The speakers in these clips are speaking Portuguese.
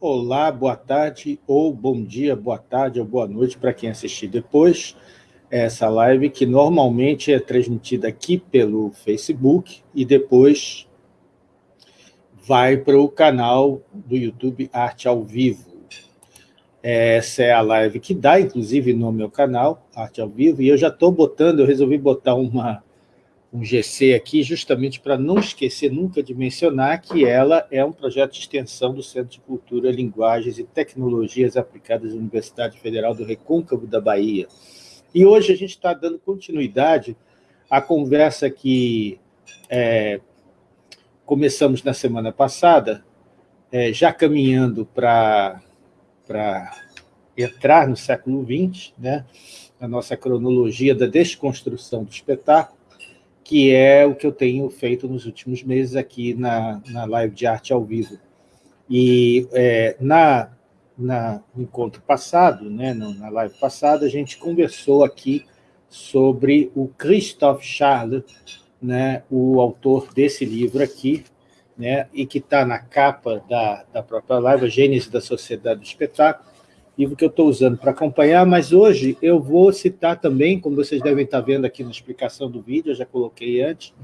Olá, boa tarde, ou bom dia, boa tarde ou boa noite para quem assistir depois essa live, que normalmente é transmitida aqui pelo Facebook e depois vai para o canal do YouTube Arte ao Vivo. Essa é a live que dá, inclusive, no meu canal, Arte ao Vivo, e eu já estou botando, eu resolvi botar uma, um GC aqui, justamente para não esquecer nunca de mencionar que ela é um projeto de extensão do Centro de Cultura, Linguagens e Tecnologias Aplicadas da Universidade Federal do Recôncavo da Bahia. E hoje a gente está dando continuidade à conversa que é, começamos na semana passada, é, já caminhando para entrar no século XX, né, na nossa cronologia da desconstrução do espetáculo, que é o que eu tenho feito nos últimos meses aqui na, na live de arte ao vivo. E é, na, na, no encontro passado, né, na live passada, a gente conversou aqui sobre o Christophe Charles, né, o autor desse livro aqui, né, e que está na capa da, da própria live, a Gênese da Sociedade do Espetáculo, livro que eu estou usando para acompanhar, mas hoje eu vou citar também, como vocês devem estar vendo aqui na explicação do vídeo, eu já coloquei antes,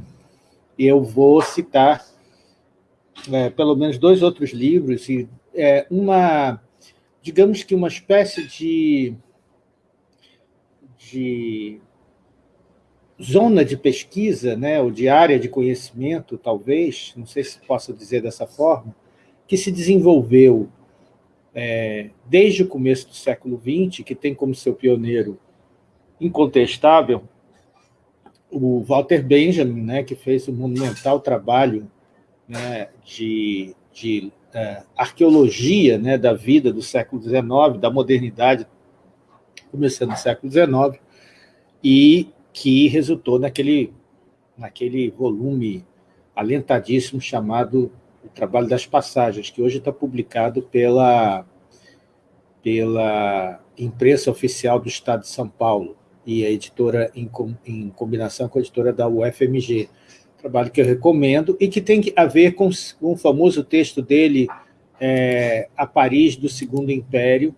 eu vou citar é, pelo menos dois outros livros, e é, uma, digamos que uma espécie de, de zona de pesquisa, né, ou de área de conhecimento, talvez, não sei se posso dizer dessa forma, que se desenvolveu é, desde o começo do século XX, que tem como seu pioneiro incontestável o Walter Benjamin, né, que fez um monumental trabalho né, de, de uh, arqueologia né, da vida do século XIX, da modernidade, começando no século XIX, e que resultou naquele, naquele volume alentadíssimo chamado o Trabalho das Passagens, que hoje está publicado pela, pela imprensa oficial do Estado de São Paulo e a editora em, em combinação com a editora da UFMG. Trabalho que eu recomendo e que tem a ver com, com o famoso texto dele, é, A Paris do Segundo Império,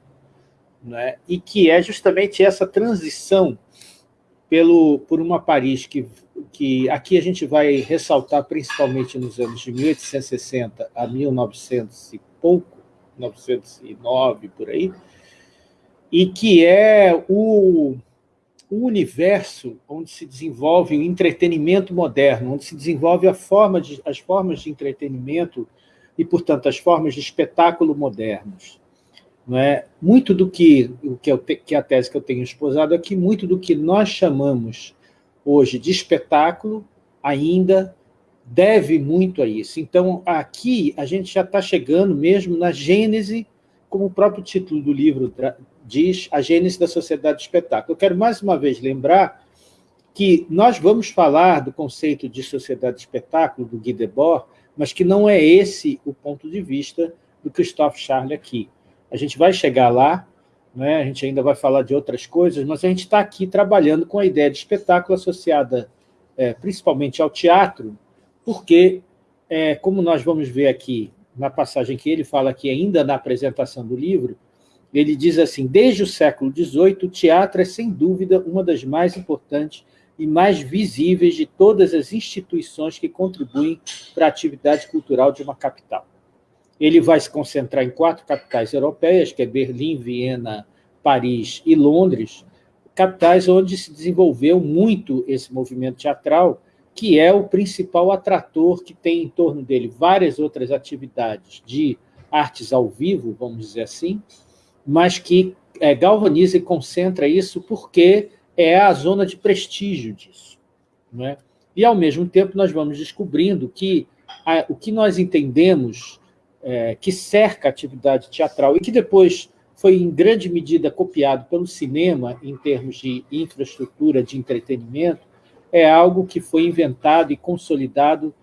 né, e que é justamente essa transição pelo, por uma Paris que que aqui a gente vai ressaltar principalmente nos anos de 1860 a 1900 e pouco, 909 por aí, e que é o, o universo onde se desenvolve o entretenimento moderno, onde se desenvolve a forma de, as formas de entretenimento e, portanto, as formas de espetáculo modernos. Não é? Muito do que, o que, eu te, que a tese que eu tenho esposado aqui, muito do que nós chamamos hoje de espetáculo ainda deve muito a isso. Então, aqui a gente já está chegando mesmo na gênese, como o próprio título do livro diz, a gênese da sociedade de espetáculo. Eu quero mais uma vez lembrar que nós vamos falar do conceito de sociedade de espetáculo, do Guy Debord, mas que não é esse o ponto de vista do Christophe Charles aqui. A gente vai chegar lá, né? a gente ainda vai falar de outras coisas, mas a gente está aqui trabalhando com a ideia de espetáculo associada é, principalmente ao teatro, porque, é, como nós vamos ver aqui na passagem que ele fala aqui ainda na apresentação do livro, ele diz assim, desde o século XVIII, o teatro é, sem dúvida, uma das mais importantes e mais visíveis de todas as instituições que contribuem para a atividade cultural de uma capital. Ele vai se concentrar em quatro capitais europeias, que é Berlim, Viena, Paris e Londres, capitais onde se desenvolveu muito esse movimento teatral, que é o principal atrator que tem em torno dele várias outras atividades de artes ao vivo, vamos dizer assim, mas que é, galvaniza e concentra isso porque é a zona de prestígio disso. Não é? E, ao mesmo tempo, nós vamos descobrindo que a, o que nós entendemos é, que cerca a atividade teatral e que depois foi em grande medida copiado pelo cinema em termos de infraestrutura de entretenimento, é algo que foi inventado e consolidado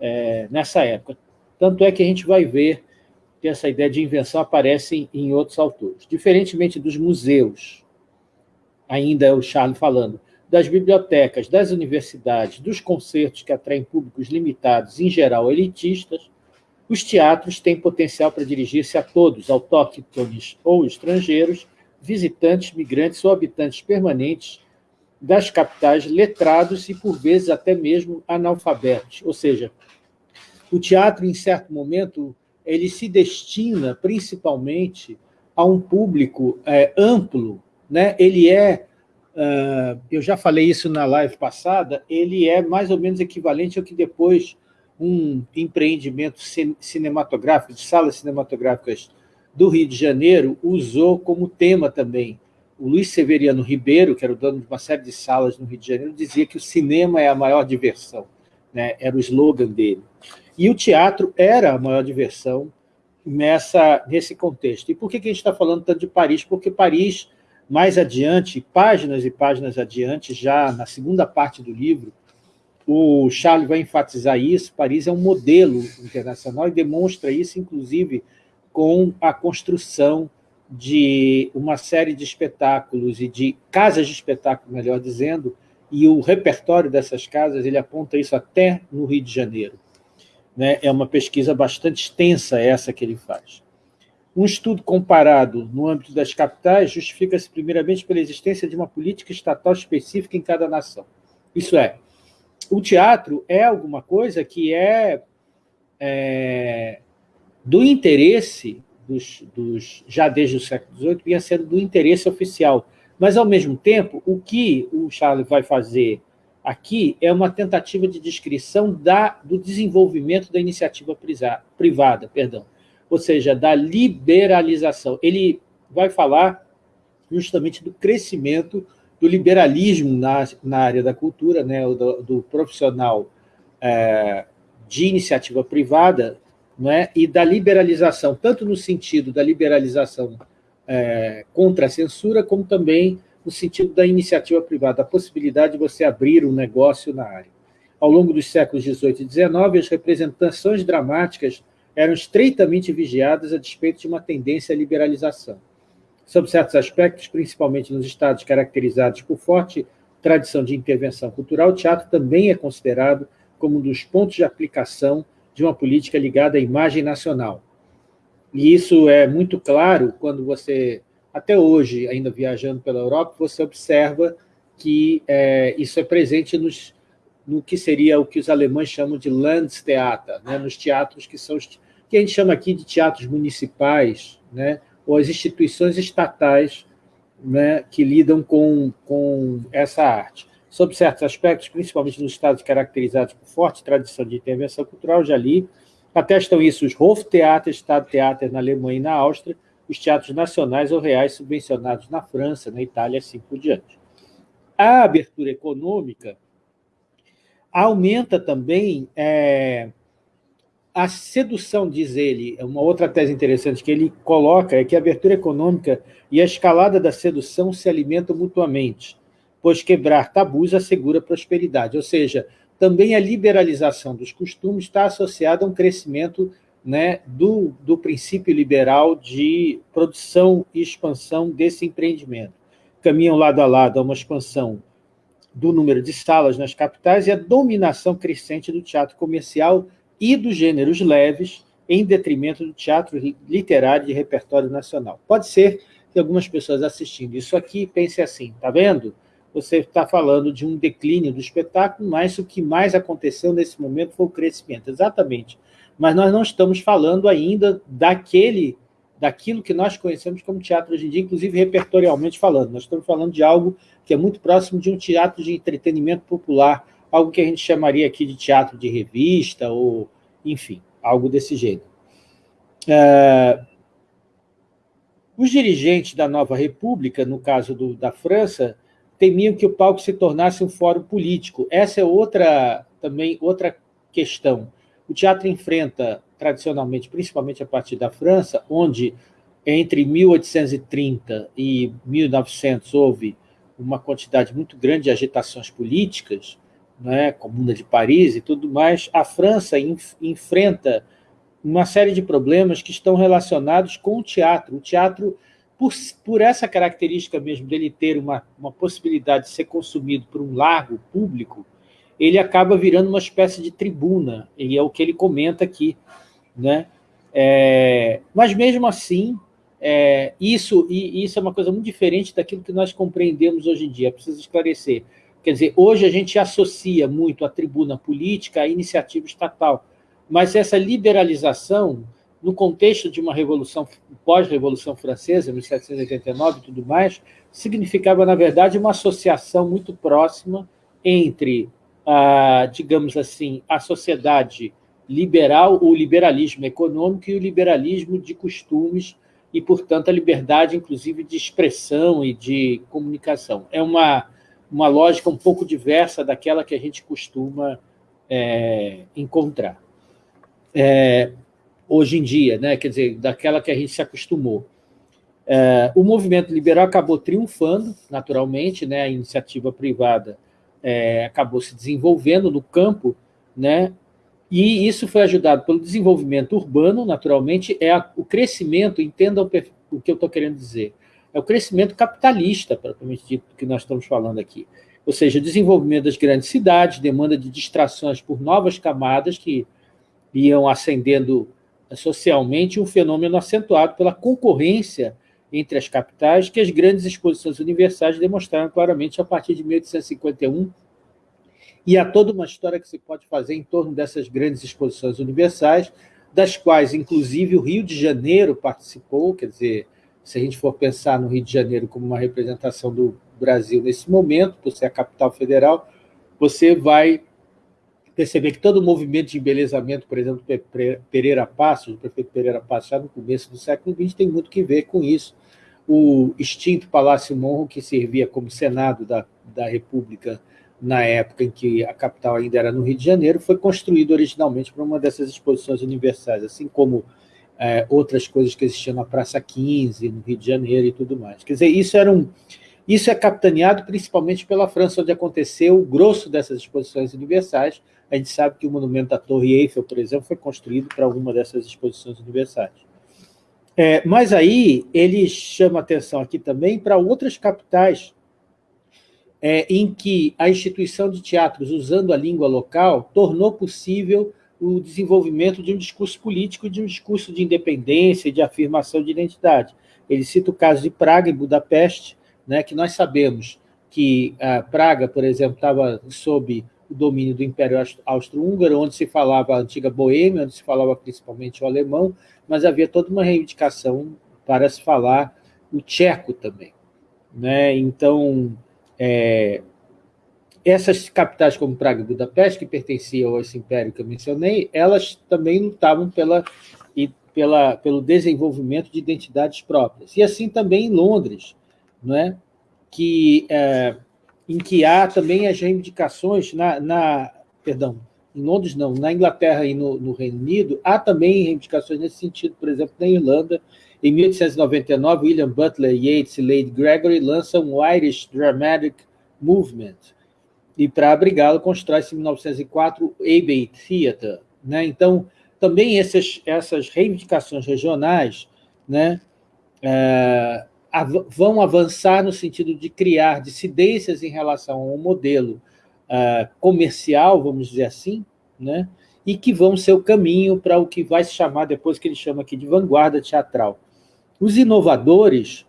é, nessa época. Tanto é que a gente vai ver que essa ideia de invenção aparece em outros autores. Diferentemente dos museus, ainda é o Charles falando, das bibliotecas, das universidades, dos concertos que atraem públicos limitados, em geral elitistas, Os teatros têm potencial para dirigir-se a todos, autóctones ou estrangeiros, visitantes, migrantes ou habitantes permanentes das capitais, letrados e, por vezes, até mesmo analfabetos. Ou seja, o teatro, em certo momento, ele se destina principalmente a um público é, amplo, né? ele é, uh, eu já falei isso na live passada, ele é mais ou menos equivalente ao que depois um empreendimento cinematográfico, de salas cinematográficas do Rio de Janeiro, usou como tema também. O Luiz Severiano Ribeiro, que era o dono de uma série de salas no Rio de Janeiro, dizia que o cinema é a maior diversão, né? era o slogan dele. E o teatro era a maior diversão nessa, nesse contexto. E por que, que a gente está falando tanto de Paris? Porque Paris, mais adiante, páginas e páginas adiante, já na segunda parte do livro, o Charles vai enfatizar isso, Paris é um modelo internacional e demonstra isso, inclusive, com a construção de uma série de espetáculos e de casas de espetáculo, melhor dizendo, e o repertório dessas casas, ele aponta isso até no Rio de Janeiro. Né? É uma pesquisa bastante extensa essa que ele faz. Um estudo comparado no âmbito das capitais justifica-se primeiramente pela existência de uma política estatal específica em cada nação. Isso é, o teatro é alguma coisa que é, é do interesse dos, dos, já desde o século XVIII, vinha sendo do interesse oficial. Mas, ao mesmo tempo, o que o Charles vai fazer aqui é uma tentativa de descrição da, do desenvolvimento da iniciativa privada, perdão, ou seja, da liberalização. Ele vai falar justamente do crescimento do liberalismo na, na área da cultura, né, do, do profissional é, de iniciativa privada, né, e da liberalização, tanto no sentido da liberalização é, contra a censura, como também no sentido da iniciativa privada, a possibilidade de você abrir um negócio na área. Ao longo dos séculos XVIII e XIX, as representações dramáticas eram estreitamente vigiadas a despeito de uma tendência à liberalização. Sob certos aspectos, principalmente nos estados caracterizados por forte tradição de intervenção cultural, o teatro também é considerado como um dos pontos de aplicação de uma política ligada à imagem nacional. E isso é muito claro quando você, até hoje, ainda viajando pela Europa, você observa que é, isso é presente nos, no que seria o que os alemães chamam de Landestheater, né, nos teatros que são que a gente chama aqui de teatros municipais, né, ou as instituições estatais né, que lidam com, com essa arte. Sob certos aspectos, principalmente nos estados caracterizados por forte tradição de intervenção cultural, já li, atestam isso os Hoftheater, Estado Theater na Alemanha e na Áustria, os teatros nacionais ou reais subvencionados na França, na Itália, assim por diante. A abertura econômica aumenta também é, a sedução, diz ele, é uma outra tese interessante que ele coloca, é que a abertura econômica e a escalada da sedução se alimentam mutuamente, pois quebrar tabus assegura prosperidade. Ou seja, também a liberalização dos costumes está associada a um crescimento né, do, do princípio liberal de produção e expansão desse empreendimento. Caminham lado a lado a uma expansão do número de salas nas capitais e a dominação crescente do teatro comercial e dos gêneros leves, em detrimento do teatro literário de repertório nacional. Pode ser que algumas pessoas assistindo isso aqui pensem assim, está vendo? Você está falando de um declínio do espetáculo, mas o que mais aconteceu nesse momento foi o crescimento. Exatamente. Mas nós não estamos falando ainda daquele, daquilo que nós conhecemos como teatro hoje em dia, inclusive repertorialmente falando. Nós estamos falando de algo que é muito próximo de um teatro de entretenimento popular, algo que a gente chamaria aqui de teatro de revista, ou, enfim, algo desse jeito. É, os dirigentes da nova república, no caso do, da França, temiam que o palco se tornasse um fórum político. Essa é outra, também outra questão. O teatro enfrenta, tradicionalmente, principalmente a partir da França, onde entre 1830 e 1900 houve uma quantidade muito grande de agitações políticas, né, Comuna de Paris e tudo mais, a França enf enfrenta uma série de problemas que estão relacionados com o teatro. O teatro, por, por essa característica mesmo dele ter uma, uma possibilidade de ser consumido por um largo público, ele acaba virando uma espécie de tribuna, e é o que ele comenta aqui. Né? É, mas, mesmo assim, é, isso, e, isso é uma coisa muito diferente daquilo que nós compreendemos hoje em dia, preciso esclarecer. Quer dizer, hoje a gente associa muito a tribuna política à iniciativa estatal, mas essa liberalização, no contexto de uma revolução, pós-revolução francesa, 1789 e tudo mais, significava, na verdade, uma associação muito próxima entre, a, digamos assim, a sociedade liberal, o liberalismo econômico e o liberalismo de costumes, e, portanto, a liberdade, inclusive, de expressão e de comunicação. É uma, uma lógica um pouco diversa daquela que a gente costuma é, encontrar. É, hoje em dia, né? quer dizer, daquela que a gente se acostumou. É, o movimento liberal acabou triunfando, naturalmente, né? a iniciativa privada é, acabou se desenvolvendo no campo, né? e isso foi ajudado pelo desenvolvimento urbano, naturalmente, é a, o crescimento, entendam o, o que eu estou querendo dizer, é o crescimento capitalista, propriamente dito, que nós estamos falando aqui. Ou seja, desenvolvimento das grandes cidades, demanda de distrações por novas camadas que iam ascendendo socialmente, um fenômeno acentuado pela concorrência entre as capitais, que as grandes exposições universais demonstraram claramente a partir de 1851, e há toda uma história que se pode fazer em torno dessas grandes exposições universais, das quais, inclusive, o Rio de Janeiro participou, quer dizer, se a gente for pensar no Rio de Janeiro como uma representação do Brasil nesse momento, por ser a capital federal, você vai perceber que todo o movimento de embelezamento, por exemplo, Pereira Passos, o prefeito Pereira Passos, já no começo do século XX, tem muito que ver com isso. O extinto Palácio Monro, que servia como Senado da, da República na época em que a capital ainda era no Rio de Janeiro, foi construído originalmente para uma dessas exposições universais, assim como é, outras coisas que existiam na Praça 15, no Rio de Janeiro e tudo mais. Quer dizer, isso, era um, isso é capitaneado principalmente pela França, onde aconteceu o grosso dessas exposições universais. A gente sabe que o monumento da Torre Eiffel, por exemplo, foi construído para alguma dessas exposições universais. É, mas aí ele chama atenção aqui também para outras capitais é, em que a instituição de teatros, usando a língua local, tornou possível o desenvolvimento de um discurso político, de um discurso de independência de afirmação de identidade. Ele cita o caso de Praga e Budapeste, né, que nós sabemos que a Praga, por exemplo, estava sob o domínio do Império Austro-Húngaro, onde se falava a antiga Boêmia, onde se falava principalmente o alemão, mas havia toda uma reivindicação para se falar o tcheco também. Né? Então, é, essas capitais como Praga e Budapeste, que pertenciam a esse império que eu mencionei, elas também lutavam pela, e pela, pelo desenvolvimento de identidades próprias. E assim também em Londres, não é? que, é, em que há também as reivindicações, na, na, perdão, em Londres não, na Inglaterra e no, no Reino Unido, há também reivindicações nesse sentido, por exemplo, na Irlanda, em 1899, William Butler Yeats e Lady Gregory lançam o Irish Dramatic Movement, e para abrigá-lo constrói-se em 1904 o Abbey Theatre. Né? Então, também essas, essas reivindicações regionais né, é, av vão avançar no sentido de criar dissidências em relação ao modelo é, comercial, vamos dizer assim, né, e que vão ser o caminho para o que vai se chamar, depois que ele chama aqui de vanguarda teatral. Os inovadores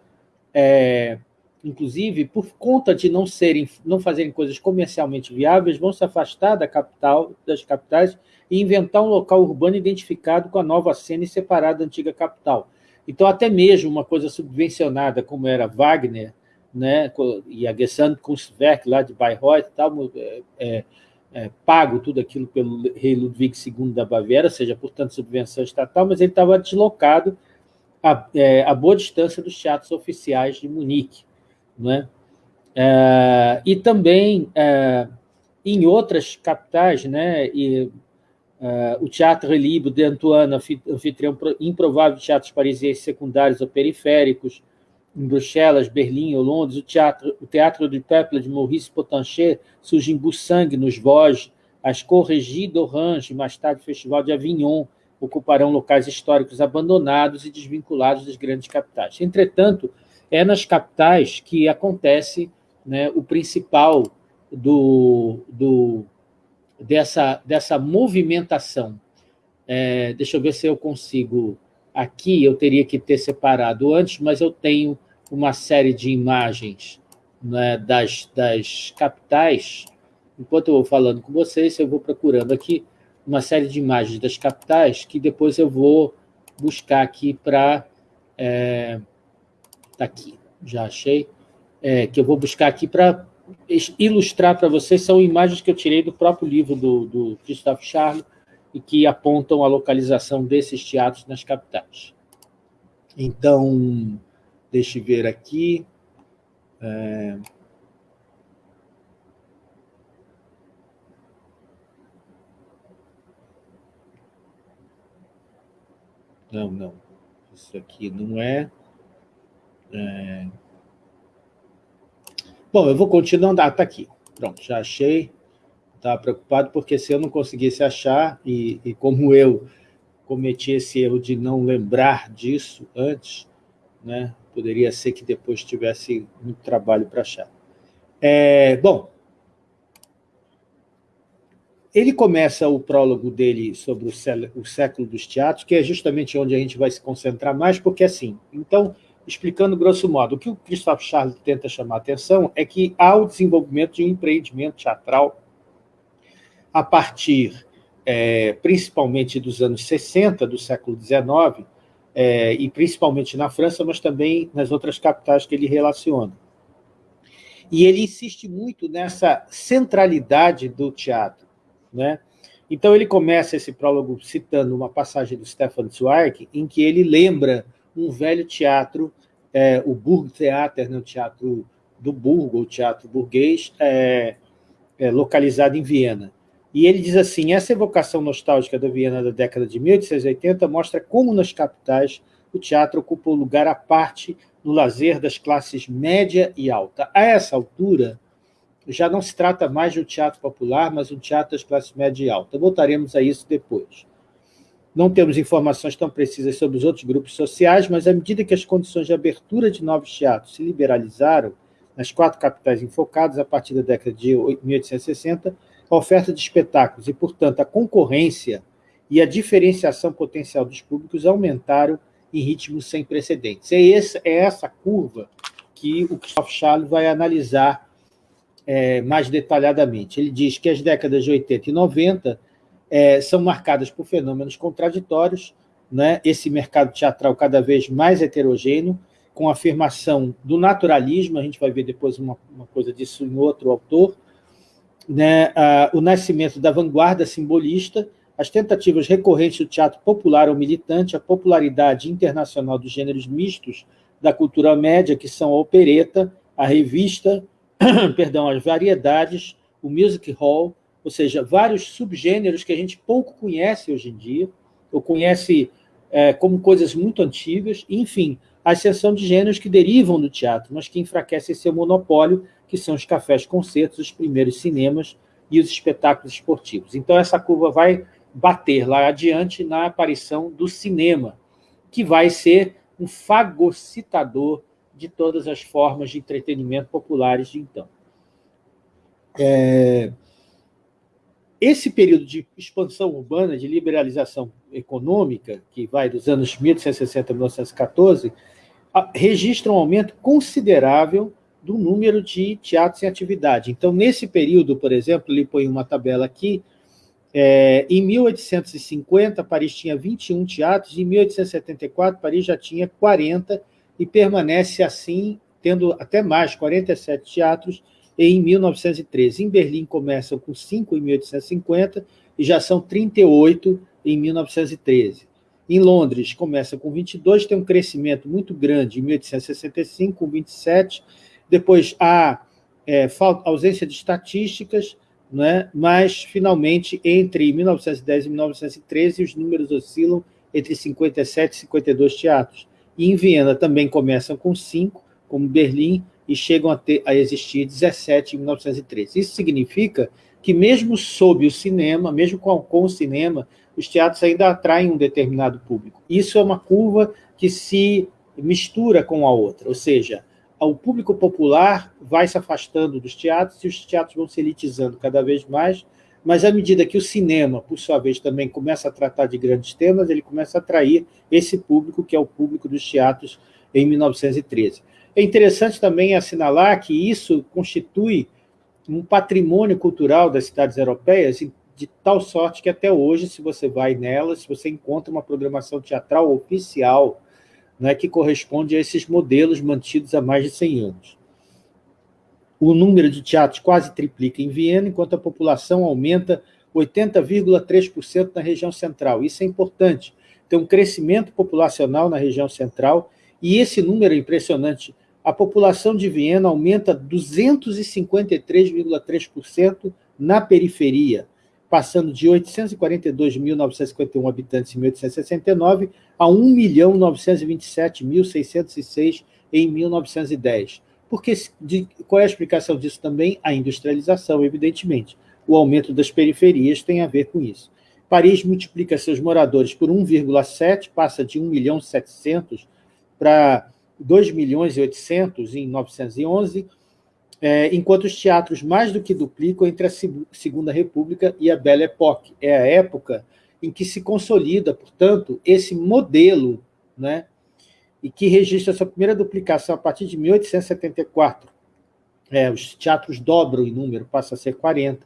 é, inclusive, por conta de não serem, não fazerem coisas comercialmente viáveis, vão se afastar da capital, das capitais e inventar um local urbano identificado com a nova cena e separado da antiga capital. Então, até mesmo uma coisa subvencionada, como era Wagner, né, e a Gesamtkunstwerk lá de Bayreuth, tal, é, é, é, pago tudo aquilo pelo rei Ludwig II da Baviera, ou seja, portanto, subvenção estatal, mas ele estava deslocado a, é, a boa distância dos teatros oficiais de Munique. Né? É, e também é, em outras capitais, né, e, é, o Teatro Libre de Antoine, anfitrião improvável de teatros parisienses secundários ou periféricos, em Bruxelas, Berlim ou Londres, o Teatro, o teatro du Peuple de Maurice Potanchet surge em Boussangue, nos Vosges, as Corregies d'Orange, mais tarde o Festival de Avignon, ocuparão locais históricos abandonados e desvinculados das grandes capitais. Entretanto, é nas capitais que acontece né, o principal do, do, dessa, dessa movimentação É, deixa eu ver se eu consigo... Aqui eu teria que ter separado antes, mas eu tenho uma série de imagens né, das, das capitais. Enquanto eu vou falando com vocês, eu vou procurando aqui uma série de imagens das capitais que depois eu vou buscar aqui para... É, tá aqui, já achei. É, que eu vou buscar aqui para ilustrar para vocês, são imagens que eu tirei do próprio livro do, do Christophe Charles e que apontam a localização desses teatros nas capitais. Então, deixe ver aqui. É... Não, não. Isso aqui não é... é... Bom, eu vou continuando. Ah, está aqui. Pronto, já achei. Estava preocupado porque se eu não conseguisse achar, e, e como eu cometi esse erro de não lembrar disso antes, né, poderia ser que depois tivesse muito trabalho para achar. É, bom, ele começa o prólogo dele sobre o século dos teatros, que é justamente onde a gente vai se concentrar mais, porque assim, então, explicando grosso modo, o que o Christophe Charles tenta chamar a atenção é que há o desenvolvimento de um empreendimento teatral a partir, é, principalmente dos anos 60 do século XIX, é, e principalmente na França, mas também nas outras capitais que ele relaciona. E ele insiste muito nessa centralidade do teatro. Né? Então, ele começa esse prólogo citando uma passagem do Stefan Zweig, em que ele lembra um velho teatro, é, o Burgtheater, né, o teatro do Burgo, o teatro burguês, é, é, localizado em Viena. E ele diz assim, essa evocação nostálgica da Viena da década de 1880 mostra como nas capitais o teatro ocupou lugar à parte no lazer das classes média e alta. A essa altura, já não se trata mais de um teatro popular, mas um teatro das classes média e alta. Voltaremos a isso depois. Não temos informações tão precisas sobre os outros grupos sociais, mas à medida que as condições de abertura de novos teatros se liberalizaram nas quatro capitais enfocadas a partir da década de 1860, a oferta de espetáculos e, portanto, a concorrência e a diferenciação potencial dos públicos aumentaram em ritmos sem precedentes. É, esse, é essa curva que o Christophe Charles vai analisar é, mais detalhadamente. Ele diz que as décadas de 80 e 90 é, são marcadas por fenômenos contraditórios, né? esse mercado teatral cada vez mais heterogêneo, com a afirmação do naturalismo, a gente vai ver depois uma, uma coisa disso em outro autor, né? o nascimento da vanguarda simbolista, as tentativas recorrentes do teatro popular ou militante, a popularidade internacional dos gêneros mistos da cultura média, que são a opereta, a revista, perdão, as variedades, o music hall, ou seja, vários subgêneros que a gente pouco conhece hoje em dia, ou conhece é, como coisas muito antigas, enfim, a exceção de gêneros que derivam do teatro, mas que enfraquecem seu monopólio, que são os cafés-concertos, os primeiros cinemas e os espetáculos esportivos. Então, essa curva vai bater lá adiante na aparição do cinema, que vai ser um fagocitador de todas as formas de entretenimento populares de então. É, esse período de expansão urbana, de liberalização econômica, que vai dos anos 1860 a 1914, registra um aumento considerável do número de teatros em atividade. Então, nesse período, por exemplo, ele põe uma tabela aqui, é, em 1850, Paris tinha 21 teatros, em 1874, Paris já tinha 40, e permanece assim, tendo até mais, 47 teatros, em 1913. Em Berlim começam com 5 em 1850 e já são 38 em 1913. Em Londres começa com 22, tem um crescimento muito grande em 1865, com 27. Depois há é, ausência de estatísticas, né? mas finalmente entre 1910 e 1913 os números oscilam entre 57 e 52 teatros. E em Viena também começam com 5, como Berlim, e chegam a, ter, a existir 17 em 1913. Isso significa que mesmo sob o cinema, mesmo com, com o cinema, os teatros ainda atraem um determinado público. Isso é uma curva que se mistura com a outra, ou seja, o público popular vai se afastando dos teatros e os teatros vão se elitizando cada vez mais, mas à medida que o cinema, por sua vez, também começa a tratar de grandes temas, ele começa a atrair esse público, que é o público dos teatros em 1913. É interessante também assinalar que isso constitui um patrimônio cultural das cidades europeias, de tal sorte que até hoje, se você vai nelas, você encontra uma programação teatral oficial né, que corresponde a esses modelos mantidos há mais de 100 anos. O número de teatros quase triplica em Viena, enquanto a população aumenta 80,3% na região central. Isso é importante. Tem um crescimento populacional na região central, e esse número é impressionante. A população de Viena aumenta 253,3% na periferia, passando de 842.951 habitantes em 1869 a 1.927.606 em 1910. Porque, de, qual é a explicação disso também? A industrialização, evidentemente. O aumento das periferias tem a ver com isso. Paris multiplica seus moradores por 1,7, passa de 1 milhão 700 para 2 milhões e 800 em 911, é, enquanto os teatros mais do que duplicam entre a Segunda República e a Belle Époque. É a época em que se consolida, portanto, esse modelo né, e que registra sua primeira duplicação a partir de 1874. É, os teatros dobram em número, passa a ser 40.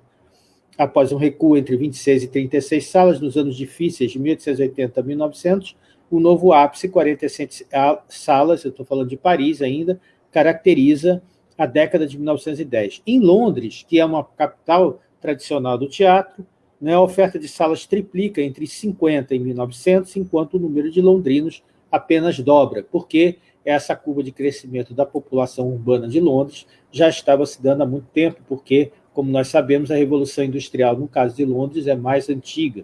Após um recuo entre 26 e 36 salas, nos anos difíceis de 1880 a 1900, o novo ápice, 46 salas, eu estou falando de Paris ainda, caracteriza a década de 1910. Em Londres, que é uma capital tradicional do teatro, né, a oferta de salas triplica entre 50 e 1900, enquanto o número de londrinos apenas dobra, porque essa curva de crescimento da população urbana de Londres já estava se dando há muito tempo, porque, como nós sabemos, a Revolução Industrial, no caso de Londres, é mais antiga,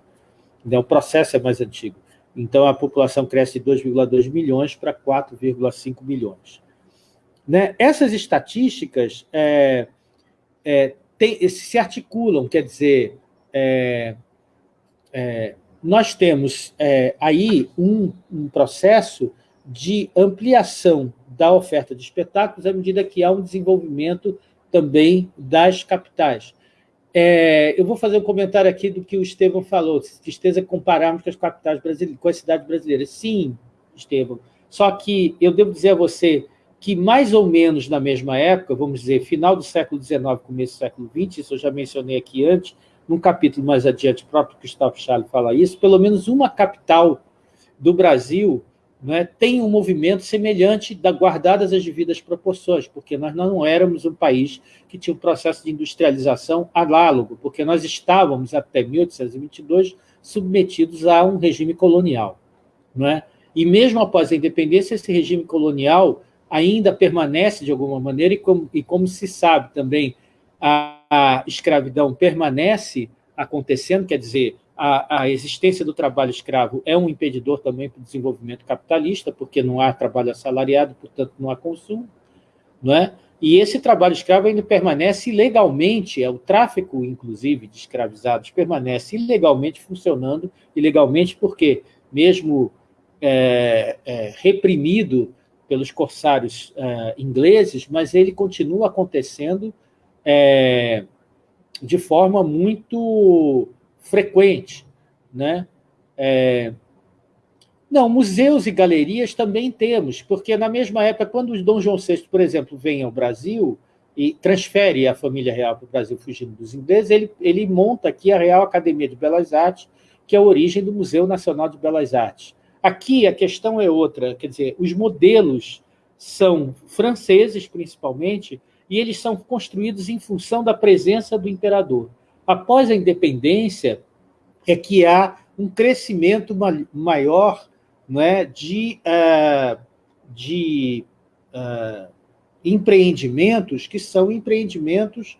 né? o processo é mais antigo. Então, a população cresce de 2,2 milhões para 4,5 milhões. Né? Essas estatísticas é, é, tem, se articulam, quer dizer, é, é nós temos é, aí um, um, processo de ampliação da oferta de espetáculos à medida que há um desenvolvimento também das capitais. É, eu vou fazer um comentário aqui do que o Estevam falou, tristeza compararmos com as capitais brasileiras, com as cidades brasileiras. Sim, Estevam, só que eu devo dizer a você que mais ou menos na mesma época, vamos dizer, final do século XIX, começo do século XX, isso eu já mencionei aqui antes, num capítulo mais adiante, o próprio Gustavo Charles fala isso, pelo menos uma capital do Brasil é, tem um movimento semelhante, da, guardadas as devidas proporções, porque nós não éramos um país que tinha um processo de industrialização análogo, porque nós estávamos, até 1822, submetidos a um regime colonial. É? E mesmo após a independência, esse regime colonial ainda permanece de alguma maneira, e como, e como se sabe também, a, a escravidão permanece acontecendo, quer dizer, a, a, existência do trabalho escravo é um impedidor também para o desenvolvimento capitalista, porque não há trabalho assalariado, portanto não há consumo, não é? E esse trabalho escravo ainda permanece ilegalmente, é o tráfico, inclusive, de escravizados, permanece ilegalmente funcionando, ilegalmente porque, mesmo é, é, reprimido pelos corsários é, ingleses, mas ele continua acontecendo é, de forma muito frequente. Né? É, não, museus e galerias também temos, porque na mesma época, quando o Dom João VI, por exemplo, vem ao Brasil e transfere a família real para o Brasil fugindo dos ingleses, ele, ele monta aqui a Real Academia de Belas Artes, que é a origem do Museu Nacional de Belas Artes. Aqui a questão é outra, quer dizer, os modelos são franceses, principalmente, e eles são construídos em função da presença do imperador. Após a independência, é que há um crescimento maior não é, de, uh, de uh, empreendimentos que são empreendimentos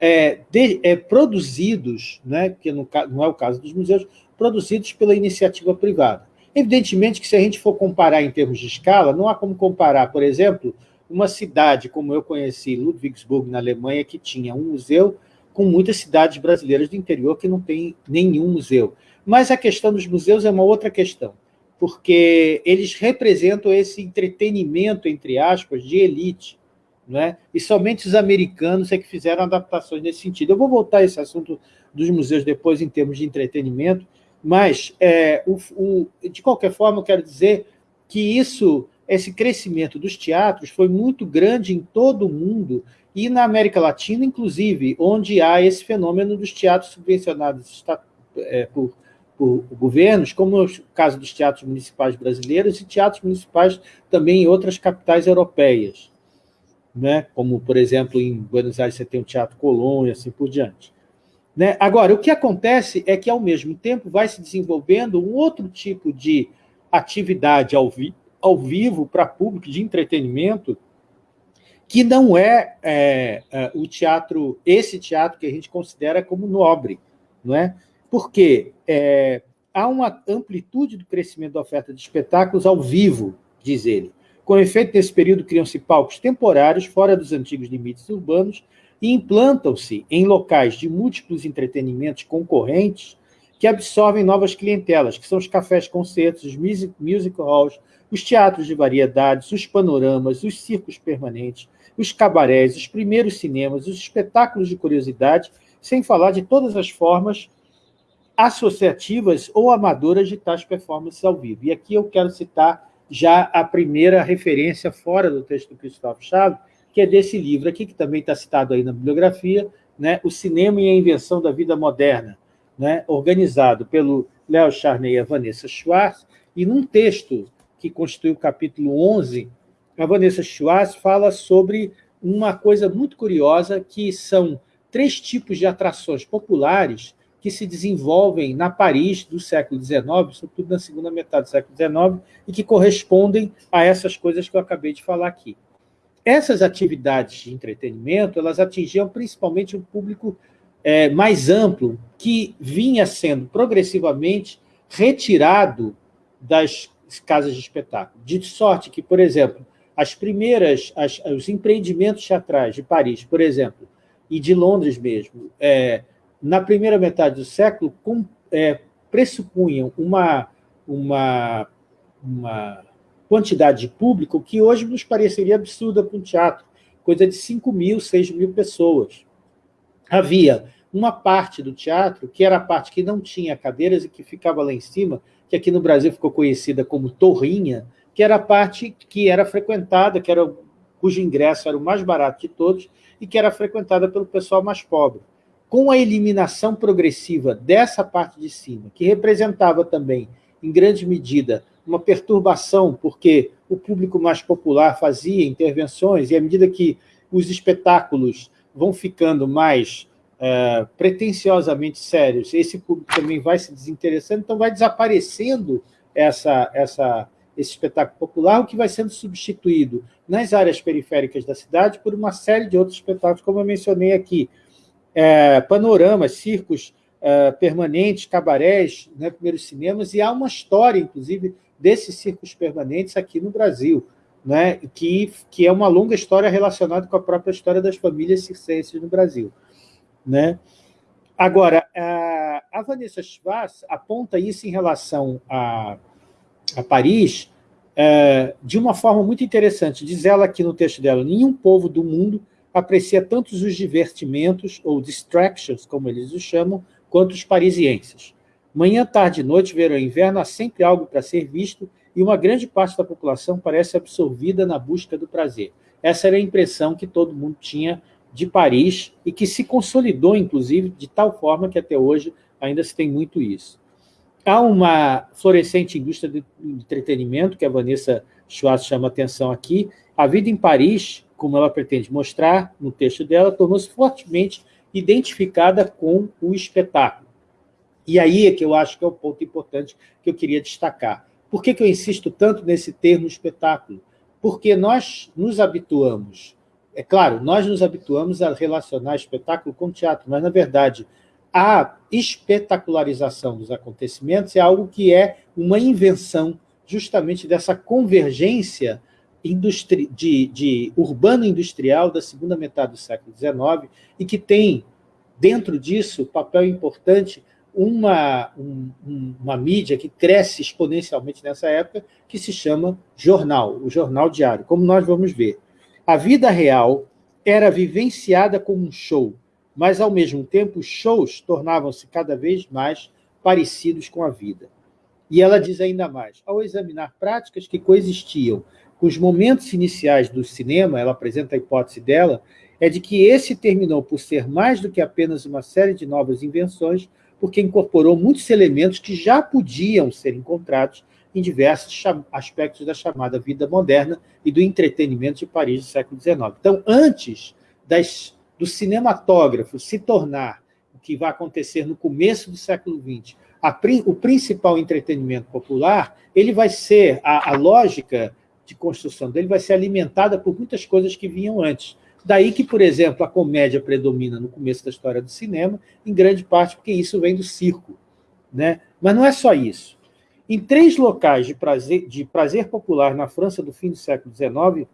é, de, é, produzidos, né, que no, não é o caso dos museus, produzidos pela iniciativa privada. Evidentemente que se a gente for comparar em termos de escala, não há como comparar, por exemplo, uma cidade como eu conheci, Ludwigsburg, na Alemanha, que tinha um museu, com muitas cidades brasileiras do interior que não tem nenhum museu. Mas a questão dos museus é uma outra questão, porque eles representam esse entretenimento, entre aspas, de elite, né? e somente os americanos é que fizeram adaptações nesse sentido. Eu vou voltar a esse assunto dos museus depois em termos de entretenimento, mas, é, o, o, de qualquer forma, eu quero dizer que isso, esse crescimento dos teatros foi muito grande em todo o mundo e na América Latina, inclusive, onde há esse fenômeno dos teatros subvencionados é, por, por governos, como no caso dos teatros municipais brasileiros e teatros municipais também em outras capitais europeias, né? como, por exemplo, em Buenos Aires você tem o Teatro Colón e assim por diante. Né? Agora, o que acontece é que, ao mesmo tempo, vai se desenvolvendo um outro tipo de atividade ao, vi ao vivo para público, de entretenimento, que não é, é, é, o teatro, esse teatro que a gente considera como nobre, não é? Porque é, há uma amplitude do crescimento da oferta de espetáculos ao vivo, diz ele. Com efeito, nesse período, criam-se palcos temporários, fora dos antigos limites urbanos, e implantam-se em locais de múltiplos entretenimentos concorrentes que absorvem novas clientelas, que são os cafés-concertos, os music, music halls, os teatros de variedades, os panoramas, os circos permanentes, os cabarés, os primeiros cinemas, os espetáculos de curiosidade, sem falar de todas as formas associativas ou amadoras de tais performances ao vivo. E aqui eu quero citar já a primeira referência fora do texto do Cristóvão Chaves, que é desse livro aqui, que também está citado aí na bibliografia, né, O Cinema e a Invenção da Vida Moderna, né, organizado pelo Léo Charney e a Vanessa Schwartz, e num texto que constitui o capítulo 11, a Vanessa Schwartz fala sobre uma coisa muito curiosa, que são três tipos de atrações populares que se desenvolvem na Paris do século XIX, sobretudo na segunda metade do século XIX, e que correspondem a essas coisas que eu acabei de falar aqui. Essas atividades de entretenimento elas atingiam principalmente um público é, mais amplo, que vinha sendo progressivamente retirado das casas de espetáculo. De sorte que, por exemplo, as primeiras, as, os empreendimentos teatrais de Paris, por exemplo, e de Londres mesmo, é, na primeira metade do século, com, é, pressupunham uma, uma, uma quantidade de público que hoje nos pareceria absurda para um teatro, coisa de 5 mil, 6 mil pessoas. Havia uma parte do teatro, que era a parte que não tinha cadeiras e que ficava lá em cima, que aqui no Brasil ficou conhecida como torrinha, que era a parte que era frequentada, que era, cujo ingresso era o mais barato de todos e que era frequentada pelo pessoal mais pobre. Com a eliminação progressiva dessa parte de cima, que representava também, em grande medida, uma perturbação, porque o público mais popular fazia intervenções, e à medida que os espetáculos vão ficando mais é, pretensiosamente sérios, esse público também vai se desinteressando, então vai desaparecendo essa, essa, esse espetáculo popular, o que vai sendo substituído nas áreas periféricas da cidade por uma série de outros espetáculos, como eu mencionei aqui. É, panoramas, circos é, permanentes, cabarés, né, primeiros cinemas, e há uma história, inclusive, desses circos permanentes aqui no Brasil, né, que, que é uma longa história relacionada com a própria história das famílias circenses no Brasil. Né? Agora, a, Vanessa Schwartz aponta isso em relação a a Paris, é, de uma forma muito interessante. Diz ela aqui no texto dela, nenhum povo do mundo aprecia tantos os divertimentos, ou distractions, como eles os chamam, quanto os parisienses. Manhã, tarde noite, verão e inverno, há sempre algo para ser visto e uma grande parte da população parece absorvida na busca do prazer. Essa era a impressão que todo mundo tinha de Paris e que se consolidou, inclusive, de tal forma que até hoje ainda se tem muito isso. Há uma florescente indústria de entretenimento, que a Vanessa Schwartz chama atenção aqui. A vida em Paris, como ela pretende mostrar no texto dela, tornou-se fortemente identificada com o espetáculo. E aí é que eu acho que é o ponto importante que eu queria destacar. Por que, que eu insisto tanto nesse termo espetáculo? Porque nós nos habituamos, é claro, nós nos habituamos a relacionar espetáculo com teatro, mas, na verdade, a espetacularização dos acontecimentos é algo que é uma invenção justamente dessa convergência de, de urbano-industrial da segunda metade do século XIX e que tem, dentro disso, papel importante uma, um, uma mídia que cresce exponencialmente nessa época, que se chama jornal, o jornal diário, como nós vamos ver. A vida real era vivenciada como um show, mas, ao mesmo tempo, os shows tornavam-se cada vez mais parecidos com a vida. E ela diz ainda mais, ao examinar práticas que coexistiam com os momentos iniciais do cinema, ela apresenta a hipótese dela, é de que esse terminou por ser mais do que apenas uma série de novas invenções, porque incorporou muitos elementos que já podiam ser encontrados em diversos aspectos da chamada vida moderna e do entretenimento de Paris do século XIX. Então, antes das, do cinematógrafo se tornar o que vai acontecer no começo do século XX, a, o principal entretenimento popular, ele vai ser, a, a lógica de construção dele vai ser alimentada por muitas coisas que vinham antes. Daí que, por exemplo, a comédia predomina no começo da história do cinema, em grande parte porque isso vem do circo. Né? Mas não é só isso. Em três locais de prazer, de prazer popular na França do fim do século XIX,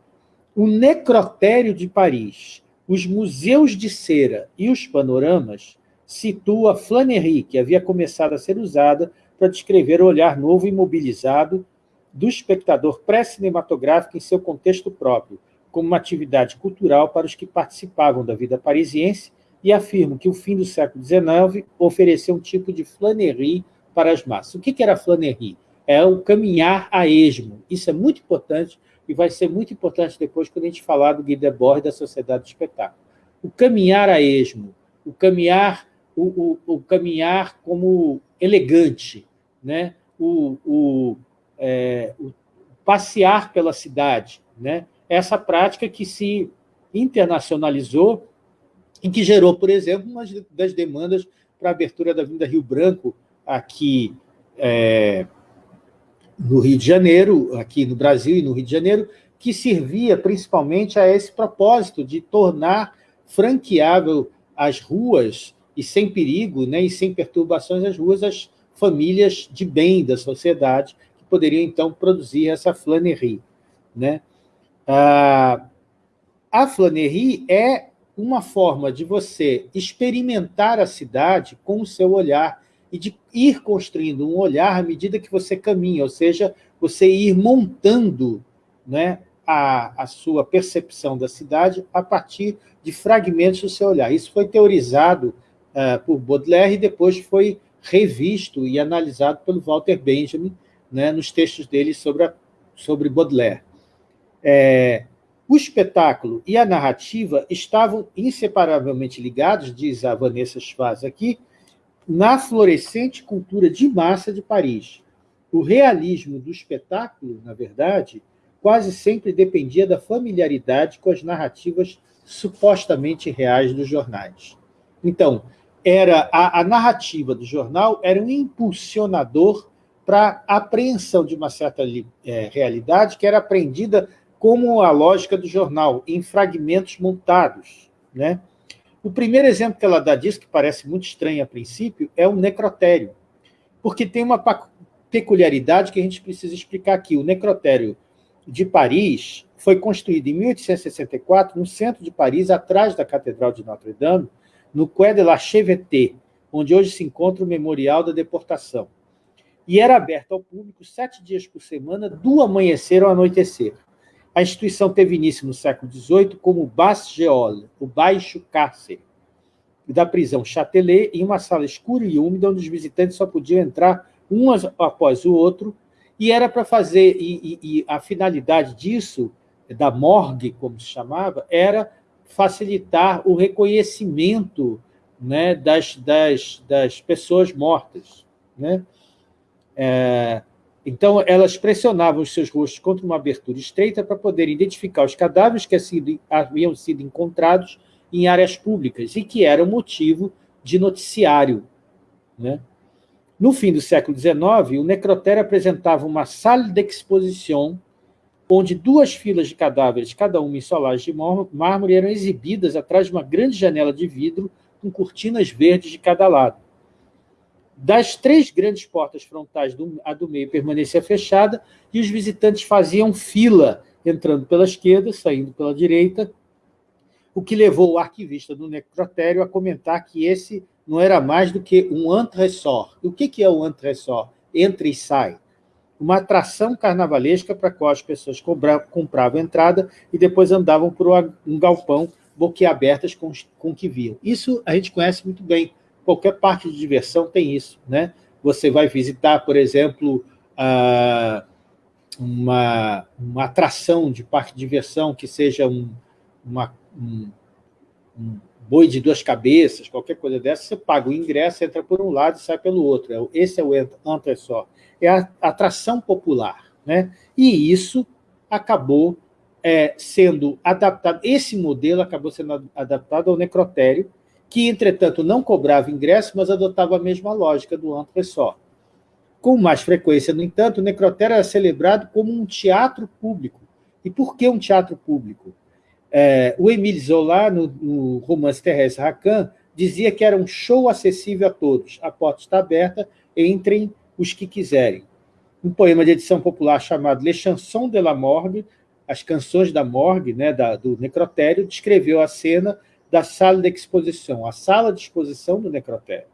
o Necrotério de Paris, os museus de cera e os panoramas situa a flanerie, que havia começado a ser usada para descrever o olhar novo e mobilizado do espectador pré-cinematográfico em seu contexto próprio, como uma atividade cultural para os que participavam da vida parisiense e afirmo que o fim do século XIX ofereceu um tipo de flanerie para as massas. O que era flanerie? É o caminhar a esmo. Isso é muito importante e vai ser muito importante depois quando a gente falar do Guy Debord da Sociedade do Espetáculo. O caminhar a esmo, o caminhar, o, o, o caminhar como elegante, né? o, o, é, o passear pela cidade, né? essa prática que se internacionalizou e que gerou, por exemplo, uma das demandas para a abertura da Vinda Rio Branco aqui é, no Rio de Janeiro, aqui no Brasil e no Rio de Janeiro, que servia principalmente a esse propósito de tornar franqueável as ruas e sem perigo né, e sem perturbações as ruas as famílias de bem da sociedade que poderiam, então, produzir essa flanerie. Né? Ah, a flanerie é uma forma de você experimentar a cidade com o seu olhar e de ir construindo um olhar à medida que você caminha, ou seja, você ir montando né, a, a sua percepção da cidade a partir de fragmentos do seu olhar. Isso foi teorizado uh, por Baudelaire e depois foi revisto e analisado pelo Walter Benjamin né, nos textos dele sobre, a, sobre Baudelaire. É, o espetáculo e a narrativa estavam inseparavelmente ligados, diz a Vanessa Schwarz aqui, na florescente cultura de massa de Paris. O realismo do espetáculo, na verdade, quase sempre dependia da familiaridade com as narrativas supostamente reais dos jornais. Então, era a, a narrativa do jornal era um impulsionador para a apreensão de uma certa é, realidade que era aprendida como a lógica do jornal, em fragmentos montados. Né? O primeiro exemplo que ela dá disso, que parece muito estranho a princípio, é o necrotério, porque tem uma peculiaridade que a gente precisa explicar aqui. O necrotério de Paris foi construído em 1864 no centro de Paris, atrás da Catedral de Notre-Dame, no Quai de la Cheveté, onde hoje se encontra o Memorial da Deportação. E era aberto ao público sete dias por semana, do amanhecer ao anoitecer. A instituição teve início no século XVIII como Basse Geole, o Baixo Cárcere, da prisão Châtelet, em uma sala escura e úmida, onde os visitantes só podiam entrar um após o outro, e era para fazer, e, e, e, a finalidade disso, da morgue, como se chamava, era facilitar o reconhecimento né, das, das, das pessoas mortas. Né? É, então, elas pressionavam os seus rostos contra uma abertura estreita para poder identificar os cadáveres que haviam sido encontrados em áreas públicas e que eram motivo de noticiário. Né? No fim do século XIX, o necrotério apresentava uma sala de exposição onde duas filas de cadáveres, cada uma em solares de mármore, eram exibidas atrás de uma grande janela de vidro com cortinas verdes de cada lado. Das três grandes portas frontais, do, a do meio permanecia fechada e os visitantes faziam fila, entrando pela esquerda, saindo pela direita, o que levou o arquivista do necrotério a comentar que esse não era mais do que um entresor. O que é o entresor? Entra e sai. Uma atração carnavalesca para a qual as pessoas compravam entrada e depois andavam por um galpão boquiabertas com, com o que viam. Isso a gente conhece muito bem. Qualquer parque de diversão tem isso. Né? Você vai visitar, por exemplo, uma, uma atração de parque de diversão que seja um, uma, um, um boi de duas cabeças, qualquer coisa dessa, você paga o ingresso, entra por um lado e sai pelo outro. É esse é o entra só. É a atração popular. Né? E isso acabou é, sendo adaptado, esse modelo acabou sendo adaptado ao necrotério, que, entretanto, não cobrava ingresso, mas adotava a mesma lógica do antro só. Com mais frequência, no entanto, o necrotério era celebrado como um teatro público. E por que um teatro público? É, o Émile Zola, no, no romance Thérèse Racan, dizia que era um show acessível a todos. A porta está aberta, entrem os que quiserem. Um poema de edição popular chamado Les Chansons de la Morgue, as canções da morgue, né, da, do necrotério, descreveu a cena da sala de exposição, a sala de exposição do necrotério.